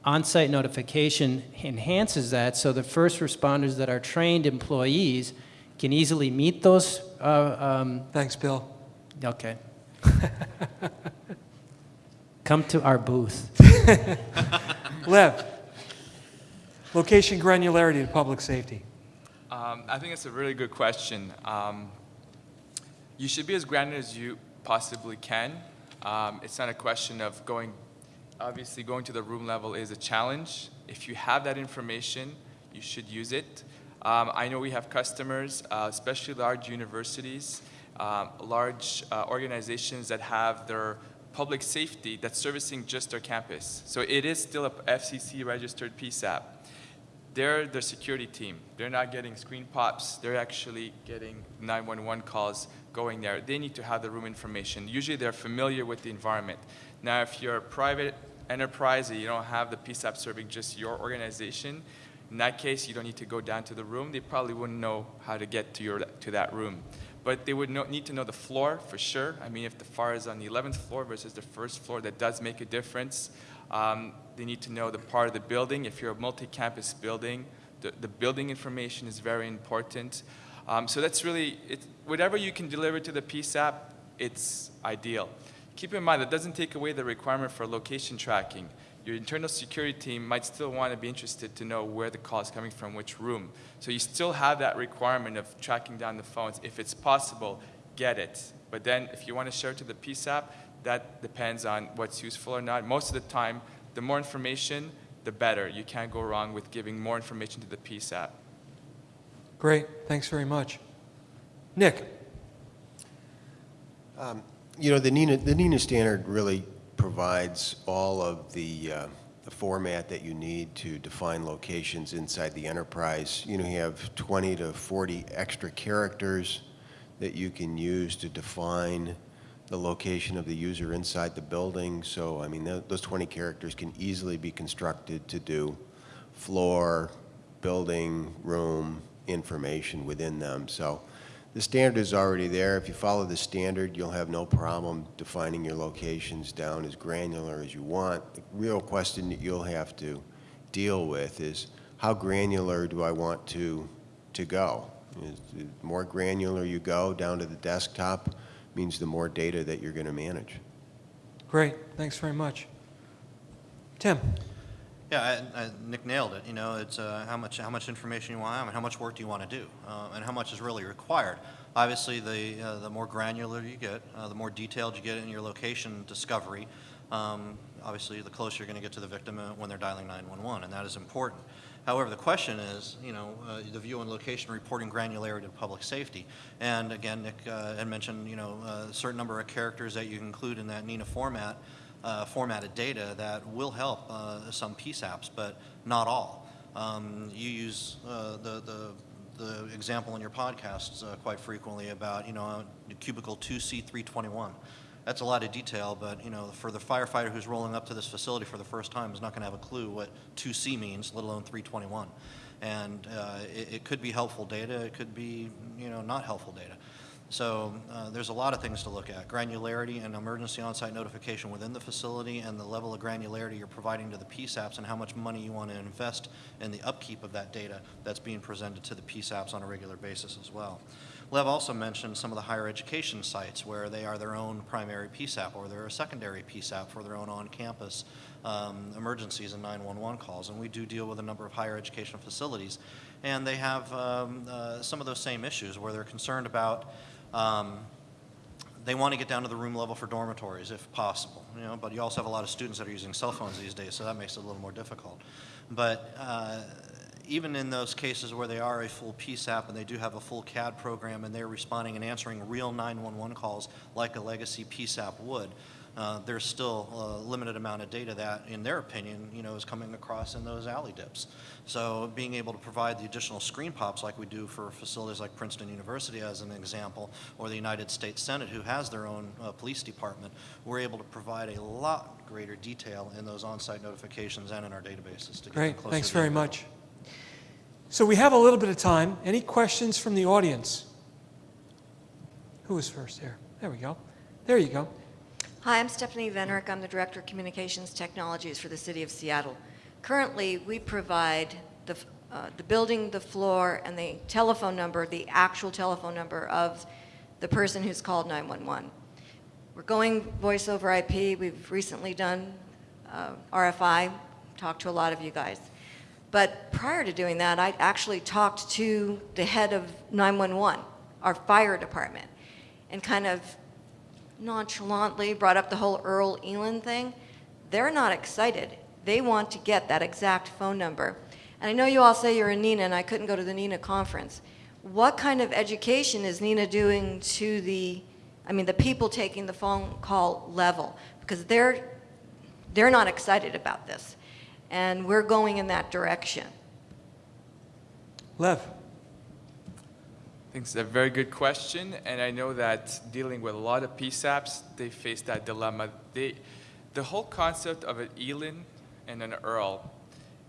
on site notification enhances that so the first responders that are trained employees can easily meet those. Uh, um, Thanks, Bill. okay. Come to our booth. Lev, location granularity to public safety. Um, I think it's a really good question. Um, you should be as granular as you possibly can. Um, it's not a question of going, obviously, going to the room level is a challenge. If you have that information, you should use it. Um, I know we have customers, uh, especially large universities, um, large uh, organizations that have their public safety that's servicing just their campus. So it is still a FCC registered PSAP they're the security team. They're not getting screen pops. They're actually getting 911 calls going there. They need to have the room information. Usually they're familiar with the environment. Now, if you're a private enterprise and you don't have the PSAP serving just your organization, in that case, you don't need to go down to the room. They probably wouldn't know how to get to, your, to that room. But they would know, need to know the floor for sure. I mean, if the fire is on the 11th floor versus the first floor, that does make a difference. Um, they need to know the part of the building. If you're a multi-campus building, the, the building information is very important. Um, so that's really, whatever you can deliver to the PSAP, it's ideal. Keep in mind, that doesn't take away the requirement for location tracking. Your internal security team might still want to be interested to know where the call is coming from, which room. So you still have that requirement of tracking down the phones. If it's possible, get it. But then if you want to share it to the PSAP, that depends on what's useful or not. Most of the time, the more information, the better. You can't go wrong with giving more information to the PSAP. Great, thanks very much. Nick, You know, the NENA, the NENA standard really provides all of the, uh, the format that you need to define locations inside the enterprise. You know, you have 20 to 40 extra characters that you can use to define the location of the user inside the building. So, I mean, tho- those 20 characters can easily be constructed to do floor, building, room, information within them. So the standard is already there. If you follow the standard, you'll have no problem defining your locations down as granular as you want. The real question that you'll have to deal with is how granular do I want to, to go? The more granular you go down to the desktop means the more data that you're going to manage. great, thanks very much. Tim, Yeah, I, I, Nick nailed it. You know, it's uh, how much how much information you want, and how much work do you want to do, uh, and how much is really required. Obviously, the uh, the more granular you get, uh, the more detailed you get in your location discovery. Um, obviously, the closer you're going to get to the victim uh, when they're dialing 911, and that is important. However, the question is, you know, uh, the view and location reporting granularity to public safety. And again, Nick uh, had mentioned, you know, a certain number of characters that you include in that NENA format uh, formatted data that will help uh, some PSAPs, but not all. Um, you use uh, the, the, the example in your podcasts uh, quite frequently about, you know, cubicle 2C321. That's a lot of detail, but, you know, for the firefighter who's rolling up to this facility for the first time is not going to have a clue what 2C means, let alone 321. And uh, it, it could be helpful data, it could be, you know, not helpful data. So uh, there's a lot of things to look at. Granularity and emergency on-site notification within the facility and the level of granularity you're providing to the PSAPs and how much money you want to invest in the upkeep of that data that's being presented to the PSAPs on a regular basis as well. Lev also mentioned some of the higher education sites where they are their own primary PSAP or they're a secondary PSAP for their own on-campus um, emergencies and 911 calls. And we do deal with a number of higher education facilities. And they have um, uh, some of those same issues where they're concerned about um, they want to get down to the room level for dormitories if possible, you know, but you also have a lot of students that are using cell phones these days, so that makes it a little more difficult. But uh, even in those cases where they are a full PSAP and they do have a full CAD program and they're responding and answering real 911 calls like a legacy PSAP would, uh, there's still a limited amount of data that, in their opinion, you know, is coming across in those ALI dips. So being able to provide the additional screen pops like we do for facilities like Princeton University as an example, or the United States Senate who has their own uh, police department, we're able to provide a lot greater detail in those on-site notifications and in our databases to get Great, closer thanks very much. So we have a little bit of time. Any questions from the audience? Who was first there? There we go. There you go. Hi, I'm Stephanie Venerick. I'm the Director of Communications Technologies for the City of Seattle. Currently, we provide the, uh, the building, the floor, and the telephone number, the actual telephone number of the person who's called 911. We're going voice over IP. We've recently done uh, RFI, talked to a lot of you guys. But prior to doing that, I actually talked to the head of 911, our fire department, and kind of nonchalantly brought up the whole ERL ELIN thing. They're not excited. They want to get that exact phone number. And I know you all say you're in NENA, and I couldn't go to the NENA conference. What kind of education is NENA doing to the, I mean, the people taking the phone call level? Because they're, they're not excited about this. And we're going in that direction. Lev. Think it's a very good question, and I know that dealing with a lot of PSAPs, they face that dilemma. They, the whole concept of an ELIN and an ERL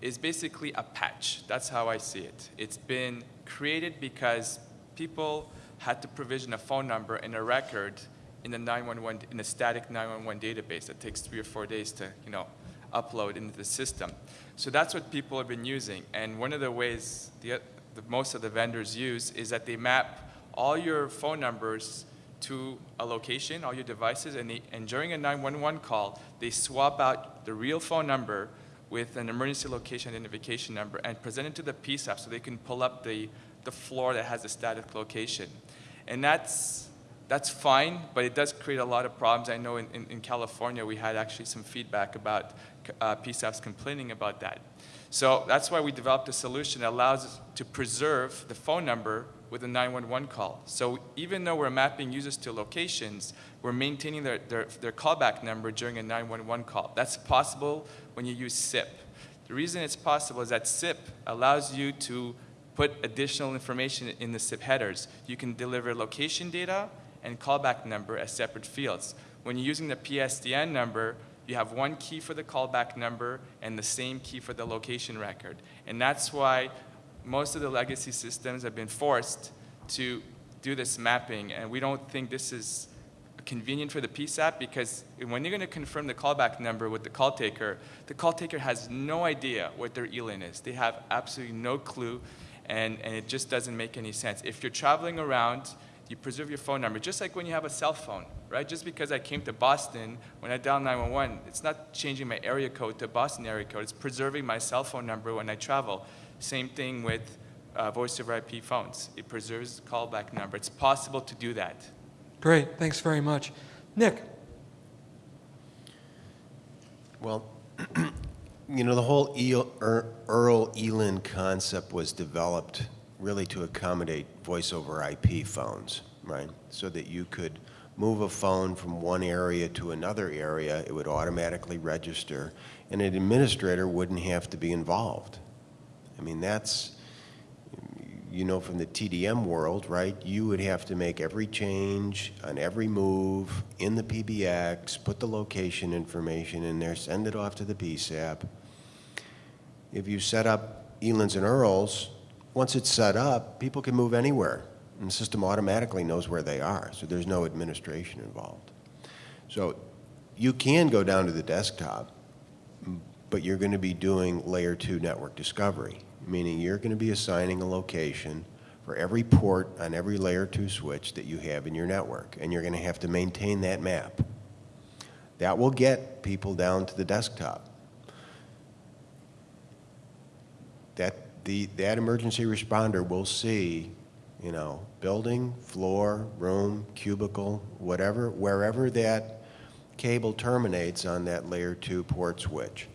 is basically a patch. That's how I see it. It's been created because people had to provision a phone number and a record in the 911 in a static 911 database that takes three or four days to, you know, upload into the system. So that's what people have been using. And one of the ways the, the, most of the vendors use is that they map all your phone numbers to a location, all your devices, and, they, and during a 911 call, they swap out the real phone number with an emergency location identification number and present it to the PSAP so they can pull up the, the floor that has a static location. And that's, that's fine, but it does create a lot of problems. I know in, in, in California we had actually some feedback about uh, PSAPs complaining about that. So that's why we developed a solution that allows us to preserve the phone number with a 911 call. So even though we're mapping users to locations, we're maintaining their, their, their callback number during a 911 call. That's possible when you use SIP. The reason it's possible is that SIP allows you to put additional information in the SIP headers. You can deliver location data and callback number as separate fields. When you're using the PSTN number, you have one key for the callback number and the same key for the location record. And that's why most of the legacy systems have been forced to do this mapping, and we don't think this is convenient for the PSAP because when you're going to confirm the callback number with the call taker, the call taker has no idea what their ELIN is. They have absolutely no clue, and, and it just doesn't make any sense. If you're traveling around, you preserve your phone number, just like when you have a cell phone, right? Just because I came to Boston, when I dial 911, it's not changing my area code to Boston area code. It's preserving my cell phone number when I travel. Same thing with uh, voice over IP phones. It preserves the callback number. It's possible to do that. Great, thanks very much. Nick. Well, you know, the whole Eel- ERL ELIN concept was developed really to accommodate voice over IP phones, right? So that you could move a phone from one area to another area, it would automatically register, and an administrator wouldn't have to be involved. I mean, that's, you know from the TDM world, right? You would have to make every change on every move in the PBX, put the location information in there, send it off to the PSAP. If you set up ELINs and ERLs, once it's set up, people can move anywhere, and the system automatically knows where they are, so there's no administration involved. So you can go down to the desktop, but you're going to be doing layer two network discovery, meaning you're going to be assigning a location for every port on every layer 2 switch that you have in your network, and you're going to have to maintain that map. That will get people down to the desktop. That, the, that emergency responder will see, you know, building, floor, room, cubicle, whatever, wherever that cable terminates on that layer 2 port switch.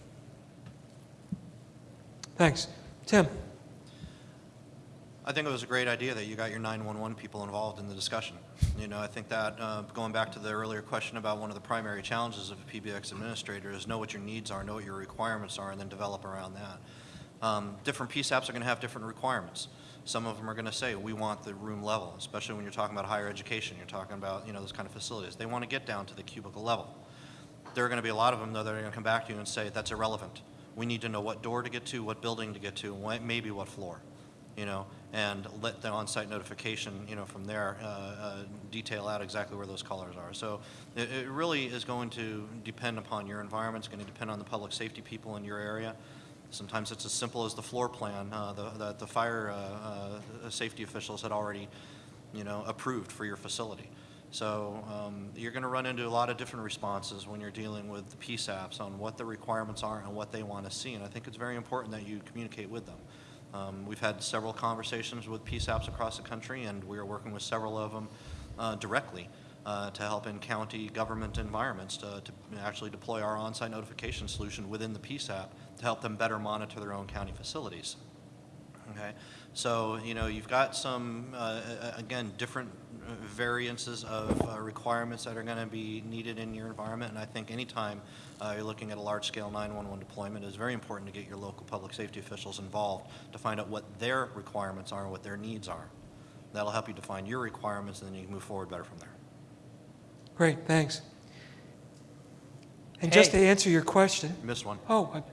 Thanks. Tim? I think it was a great idea that you got your 911 people involved in the discussion. You know, I think that, uh, going back to the earlier question about one of the primary challenges of a PBX administrator is know what your needs are, know what your requirements are, and then develop around that. Um, Different PSAPs are going to have different requirements. Some of them are going to say, we want the room level, especially when you're talking about higher education, you're talking about, you know, those kind of facilities. They want to get down to the cubicle level. There are going to be a lot of them, though, that are going to come back to you and say, that's irrelevant. We need to know what door to get to, what building to get to, maybe what floor, you know, and let the on-site notification, you know, from there, uh, uh, detail out exactly where those colors are. So it, it really is going to depend upon your environment, it's going to depend on the public safety people in your area. Sometimes it's as simple as the floor plan uh, the- that the fire uh, uh, safety officials had already, you know, approved for your facility. So um, you're going to run into a lot of different responses when you're dealing with the PSAPs on what the requirements are and what they want to see. And I think it's very important that you communicate with them. Um, We've had several conversations with PSAPs across the country, and we are working with several of them uh, directly uh, to help in county government environments to to actually deploy our on-site notification solution within the PSAP to help them better monitor their own county facilities. Okay, so, you know, you've got some, uh, again, different uh, variances of uh, requirements that are going to be needed in your environment, and I think anytime uh, you're looking at a large-scale 911 deployment, it's very important to get your local public safety officials involved to find out what their requirements are and what their needs are. That'll help you define your requirements, and then you can move forward better from there. Great, thanks. And just to answer your question, You missed one. oh, I-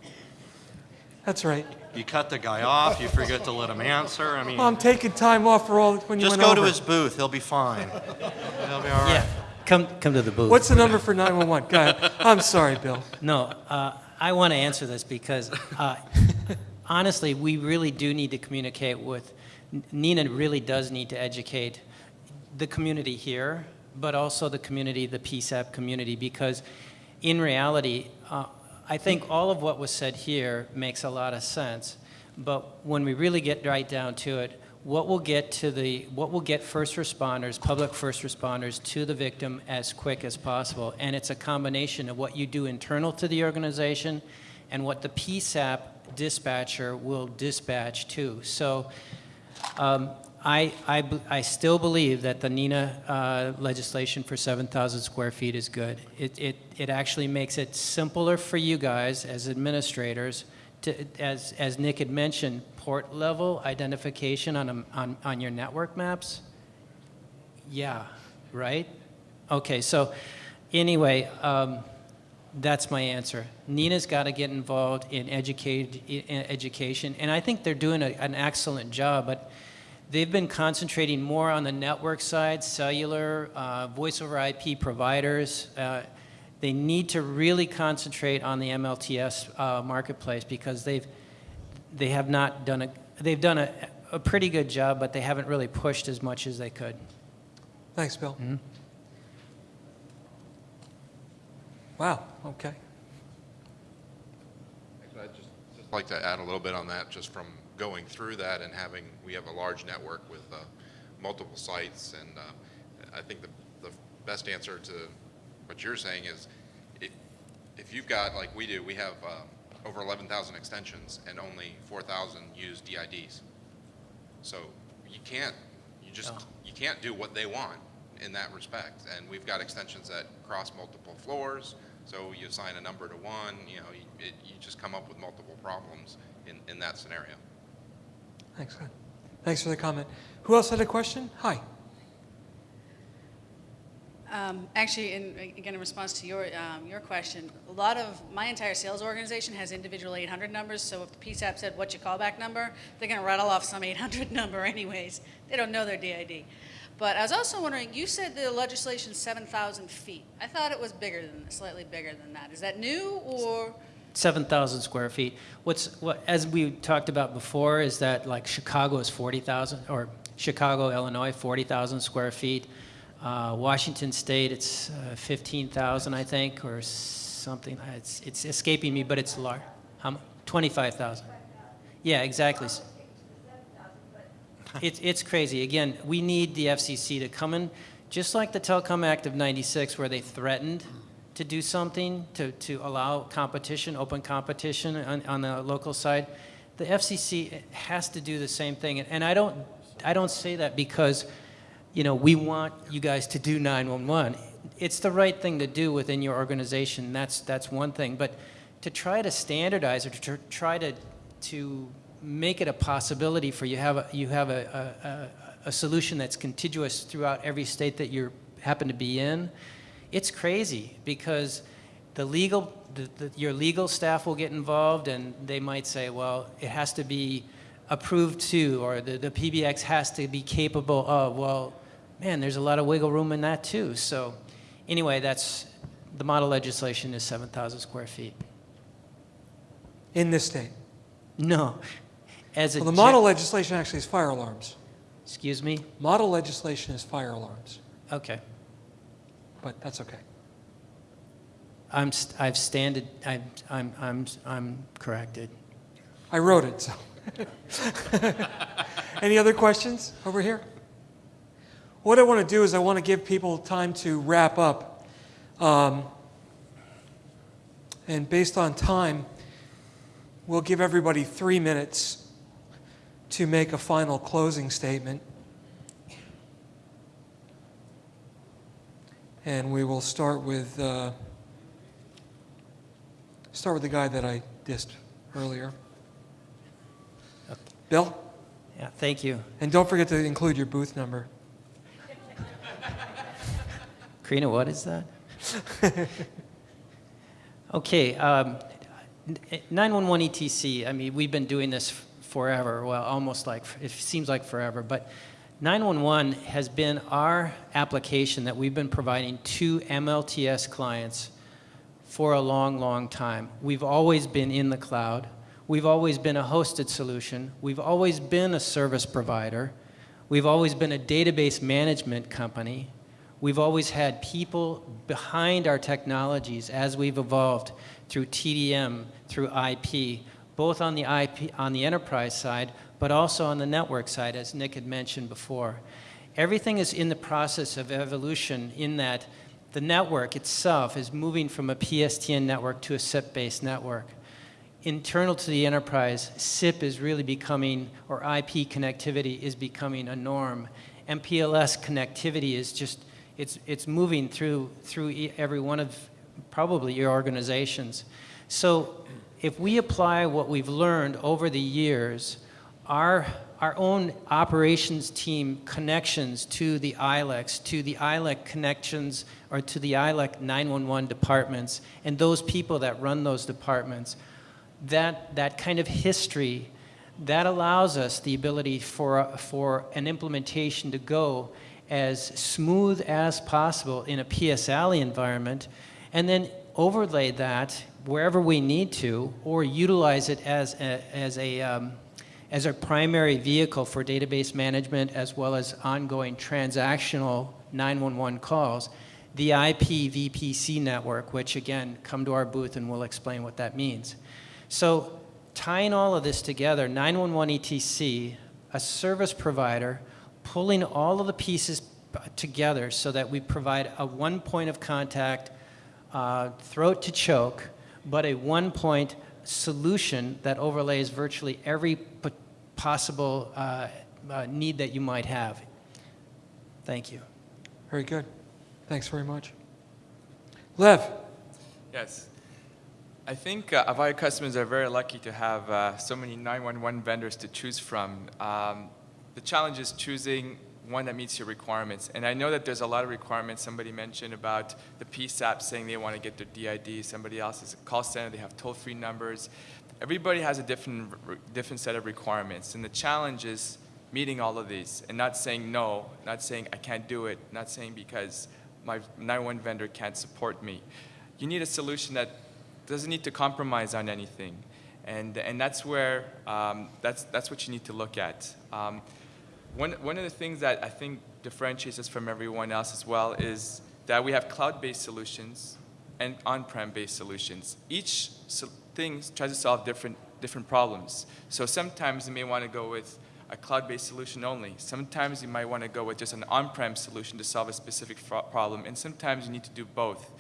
that's right. You cut the guy off, you forget to let him answer, I mean, Well, I'm taking time off for all, when you just went go to his booth, he'll be fine. He'll be all right. Yeah, come, come to the booth. What's the number for 911? Go ahead. I'm sorry, Bill. No, uh, I want to answer this because uh, honestly, we really do need to communicate with, NENA really does need to educate the community here, but also the community, the PSAP community, because in reality, uh, I think all of what was said here makes a lot of sense, but when we really get right down to it, what will get to the, what will get first responders, public first responders to the victim as quick as possible? And it's a combination of what you do internal to the organization and what the PSAP dispatcher will dispatch to. So um, I, I, I still believe that the NENA uh, legislation for 7,000 square feet is good. It, it, it actually makes it simpler for you guys as administrators to, as, as Nick had mentioned, port level identification on, a, on, on your network maps. Yeah, right? Okay, so anyway, um, that's my answer. NENA's got to get involved in educate, in education, and I think they're doing a, an excellent job, but they've been concentrating more on the network side, cellular, uh, voice over IP providers. Uh, they need to really concentrate on the MLTS uh, marketplace because they've, they have not done a, they've done a, a pretty good job, but they haven't really pushed as much as they could. Thanks, Bill. Hmm. Wow, okay. Actually, I'd just, just like to add a little bit on that, just from going through that and having, we have a large network with uh, multiple sites, and uh, I think the, the best answer to what you're saying is, if, if you've got, like we do, we have uh, over 11,000 extensions and only 4,000 use DIDs. So you can't, you just, Oh. you can't do what they want in that respect. And we've got extensions that cross multiple floors, so you assign a number to one, you know, you, it, you just come up with multiple problems in, in that scenario. Thanks, Ed. Thanks for the comment. Who else had a question? Hi. Um, Actually, in, again, in response to your, um, your question, a lot of, my entire sales organization has individual 800 numbers, so if the PSAP said, what's your callback number? They're going to rattle off some 800 number anyways. They don't know their DID. But I was also wondering, you said the legislation 7,000 feet. I thought it was bigger than, slightly bigger than that. Is that new, or? 7,000 square feet. What's, what, as we talked about before, is that like Chicago is 40,000 or Chicago, Illinois, 40,000 square feet. Uh, Washington State, it's uh, 15,000, I think, or something. It's, it's escaping me, but it's large. Mu- 25,000. Yeah, exactly. It's, it's crazy. Again, we need the FCC to come in, just like the Telecom Act of 96, where they threatened to do something to, to allow competition, open competition on, on the local side. The FCC has to do the same thing. And I don't, I don't say that because, you know, we want you guys to do 911. It's the right thing to do within your organization. That's, that's one thing. But to try to standardize or to try to, to make it a possibility for you have a, you have a, a, a, a solution that's contiguous throughout every state that you happen to be in, it's crazy because the legal, the, the, your legal staff will get involved and they might say, well, it has to be approved to, or the, the PBX has to be capable of. Well, man, there's a lot of wiggle room in that too. So anyway, that's, the model legislation is 7,000 square feet. In this state. No, as. Well, the model legislation actually is fire alarms. Excuse me? Model legislation is fire alarms, Okay. But that's okay. I'm, st- I've standed, I'm, I'm, I'm, I'm corrected. I wrote it, so. Any other questions over here? What I want to do is I want to give people time to wrap up. Um, and based on time, we'll give everybody three minutes to make a final closing statement. And we will start with, uh, start with the guy that I dissed earlier. Bill? Yeah, thank you. And don't forget to include your booth number. Karina, what is that? okay, um, 911 ETC, I mean, we've been doing this forever, well, almost like, it seems like forever, but 911 has been our application that we've been providing to MLTS clients for a long, long time. We've always been in the cloud. We've always been a hosted solution. We've always been a service provider. We've always been a database management company. We've always had people behind our technologies as we've evolved through TDM, through IP, both on the IP on the enterprise side, but also on the network side, as Nick had mentioned before. Everything is in the process of evolution in that the network itself is moving from a PSTN network to a SIP-based network. Internal to the enterprise, SIP is really becoming, or IP connectivity is becoming a norm. MPLS connectivity is just, it's, it's moving through, through every one of probably your organizations. So if we apply what we've learned over the years, our, our own operations team connections to the ILECs, to the ILEC connections, or to the ILEC 911 departments, and those people that run those departments, that, that kind of history, that allows us the ability for, for an implementation to go as smooth as possible in a PSALI environment, and then overlay that wherever we need to, or utilize it as a, as a, um, as a primary vehicle for database management as well as ongoing transactional 911 calls, the IP VPC network, which again, come to our booth and we'll explain what that means. So tying all of this together, 911 ETC, a service provider, pulling all of the pieces together so that we provide a one point of contact, uh, throat to choke, but a one point solution that overlays virtually every p- possible uh, uh, need that you might have. Thank you. Very good. Thanks very much. Lev? Yes. I think uh, Avaya customers are very lucky to have uh, so many 911 vendors to choose from. Um, the challenge is choosing one that meets your requirements. And I know that there's a lot of requirements. Somebody mentioned about the PSAP saying they want to get their DID. Somebody else is a call center. They have toll-free numbers. Everybody has a different, different set of requirements. And the challenge is meeting all of these and not saying no, not saying I can't do it, not saying because my 911 vendor can't support me. You need a solution that doesn't need to compromise on anything. And, and that's where, um, that's, that's what you need to look at. Um, One, one of the things that I think differentiates us from everyone else as well is that we have cloud-based solutions and on-prem based solutions. Each so- thing tries to solve different, different problems. So sometimes you may want to go with a cloud-based solution only. Sometimes you might want to go with just an on-prem solution to solve a specific problem, and sometimes you need to do both.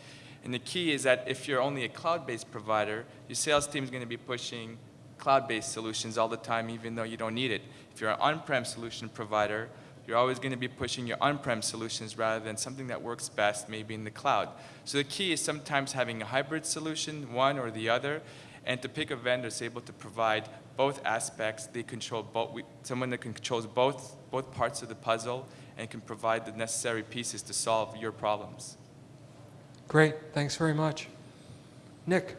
And the key is that if you're only a cloud-based provider, your sales team is going to be pushing cloud-based solutions all the time, even though you don't need it. If you're an on-prem solution provider, you're always going to be pushing your on-prem solutions rather than something that works best maybe in the cloud. So the key is sometimes having a hybrid solution, one or the other, and to pick a vendor that's able to provide both aspects. They control both, we- someone that controls both, both parts of the puzzle and can provide the necessary pieces to solve your problems. Great, thanks very much. Nick?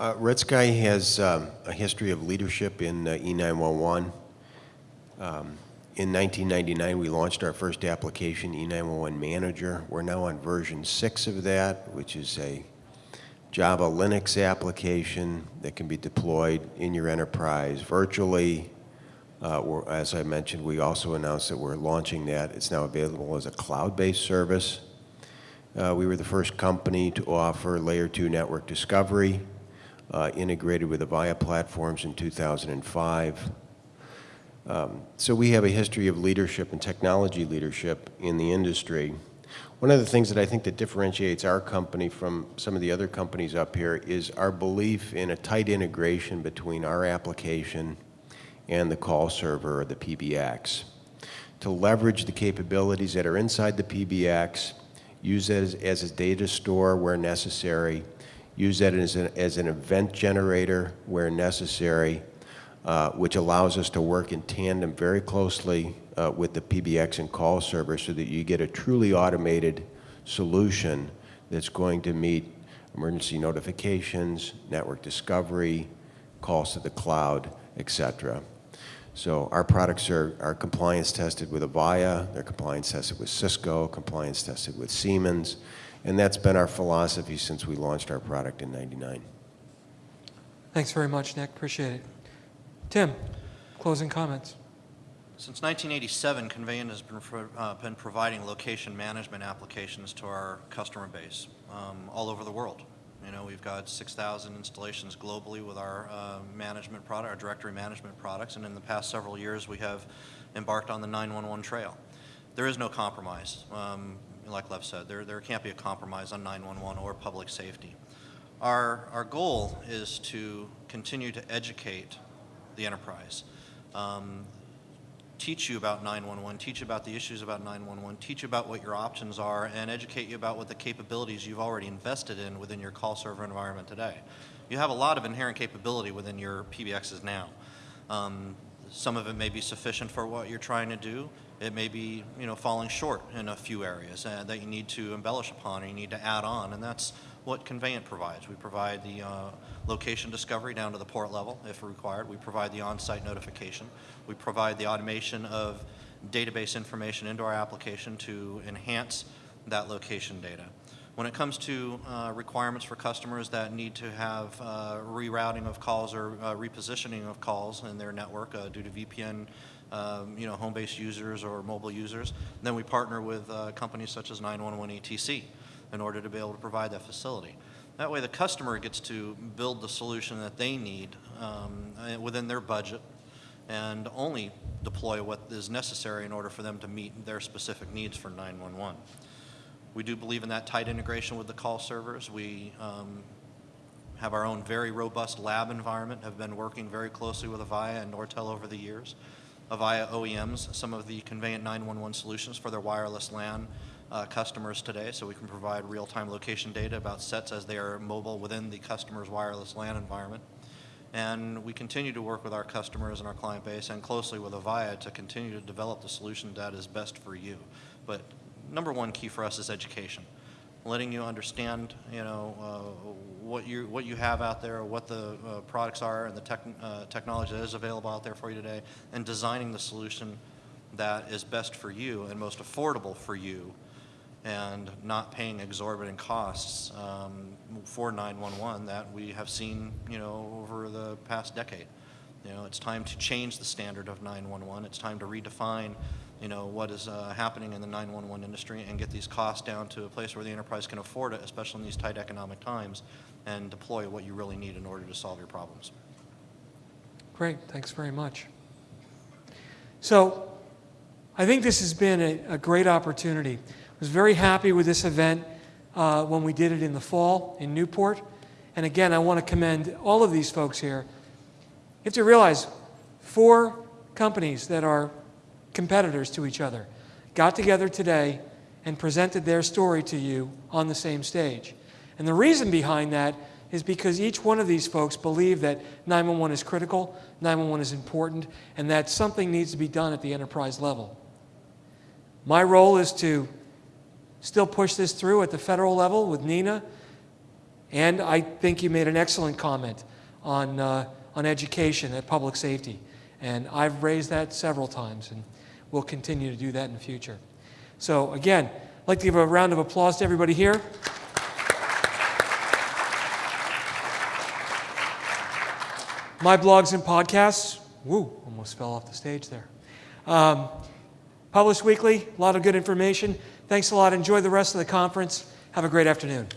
Uh, Red Sky has um, a history of leadership in uh, E911. Um, In 1999, we launched our first application, E911 Manager. We're now on version 6 of that, which is a Java Linux application that can be deployed in your enterprise virtually. Uh, As I mentioned, we also announced that we're launching that. It's now available as a cloud-based service. Uh, We were the first company to offer Layer 2 network discovery, uh, integrated with Avaya platforms in 2005. Um, So we have a history of leadership and technology leadership in the industry. One of the things that I think that differentiates our company from some of the other companies up here is our belief in a tight integration between our application and the call server or the PBX. To leverage the capabilities that are inside the PBX, use that as, as a data store where necessary, use that as an, as an event generator where necessary, uh, which allows us to work in tandem very closely uh, with the PBX and call server so that you get a truly automated solution that's going to meet emergency notifications, network discovery, calls to the cloud, et cetera. So our products are, are compliance tested with Avaya, they're compliance tested with Cisco, compliance tested with Siemens, and that's been our philosophy since we launched our product in 99. Thanks very much, Nick, appreciate it. Tim, closing comments. Since 1987, Conveyant has been, uh, been providing location management applications to our customer base um, all over the world. You know, we've got 6,000 installations globally with our uh, management product, our directory management products, and in the past several years, we have embarked on the 911 trail. There is no compromise. Um, like Lev said, there, there can't be a compromise on 911 or public safety. Our, our goal is to continue to educate the enterprise. Um, teach you about 911, teach about the issues about 911, teach about what your options are, and educate you about what the capabilities you've already invested in within your call server environment today. You have a lot of inherent capability within your PBXs now. Um, some of it may be sufficient for what you're trying to do. It may be, you know, falling short in a few areas uh, that you need to embellish upon or you need to add on, and that's what Conveyant provides. We provide the uh, location discovery down to the port level if required. We provide the on-site notification. We provide the automation of database information into our application to enhance that location data. When it comes to uh, requirements for customers that need to have uh, rerouting of calls or uh, repositioning of calls in their network uh, due to VPN, um, you know, home-based users or mobile users, then we partner with uh, companies such as 911 ETC in order to be able to provide that facility. That way, the customer gets to build the solution that they need um, uh, within their budget and only deploy what is necessary in order for them to meet their specific needs for 911. We do believe in that tight integration with the call servers. We um, have our own very robust lab environment, have been working very closely with Avaya and Nortel over the years. Avaya OEMs some of the Conveyant 911 solutions for their wireless LAN uh, customers today, so we can provide real-time location data about sets as they are mobile within the customer's wireless LAN environment. And we continue to work with our customers and our client base and closely with Avaya to continue to develop the solution that is best for you. But number one key for us is education. Letting you understand, you know, uh, what you what you have out there, what the uh, products are, and the tech, uh, technology that is available out there for you today, and designing the solution that is best for you and most affordable for you, and not paying exorbitant costs um, for 911 that we have seen, you know, over the past decade. You know, it's time to change the standard of 911. It's time to redefine, you know, what is uh, happening in the 911 industry and get these costs down to a place where the enterprise can afford it, especially in these tight economic times, and deploy what you really need in order to solve your problems. Great, thanks very much. So, I think this has been a, a great opportunity. I was very happy with this event uh, when we did it in the fall in Newport. And again, I want to commend all of these folks here. You have to realize four companies that are competitors to each other got together today and presented their story to you on the same stage. And the reason behind that is because each one of these folks believe that 911 is critical, 911 is important, and that something needs to be done at the enterprise level. My role is to still push this through at the federal level with NENA, and I think you made an excellent comment on, uh, on education at public safety. And I've raised that several times, and we'll continue to do that in the future. So, again, I'd like to give a round of applause to everybody here. My blogs and podcasts, woo, almost fell off the stage there. Um, published weekly, a lot of good information. Thanks a lot. Enjoy the rest of the conference. Have a great afternoon.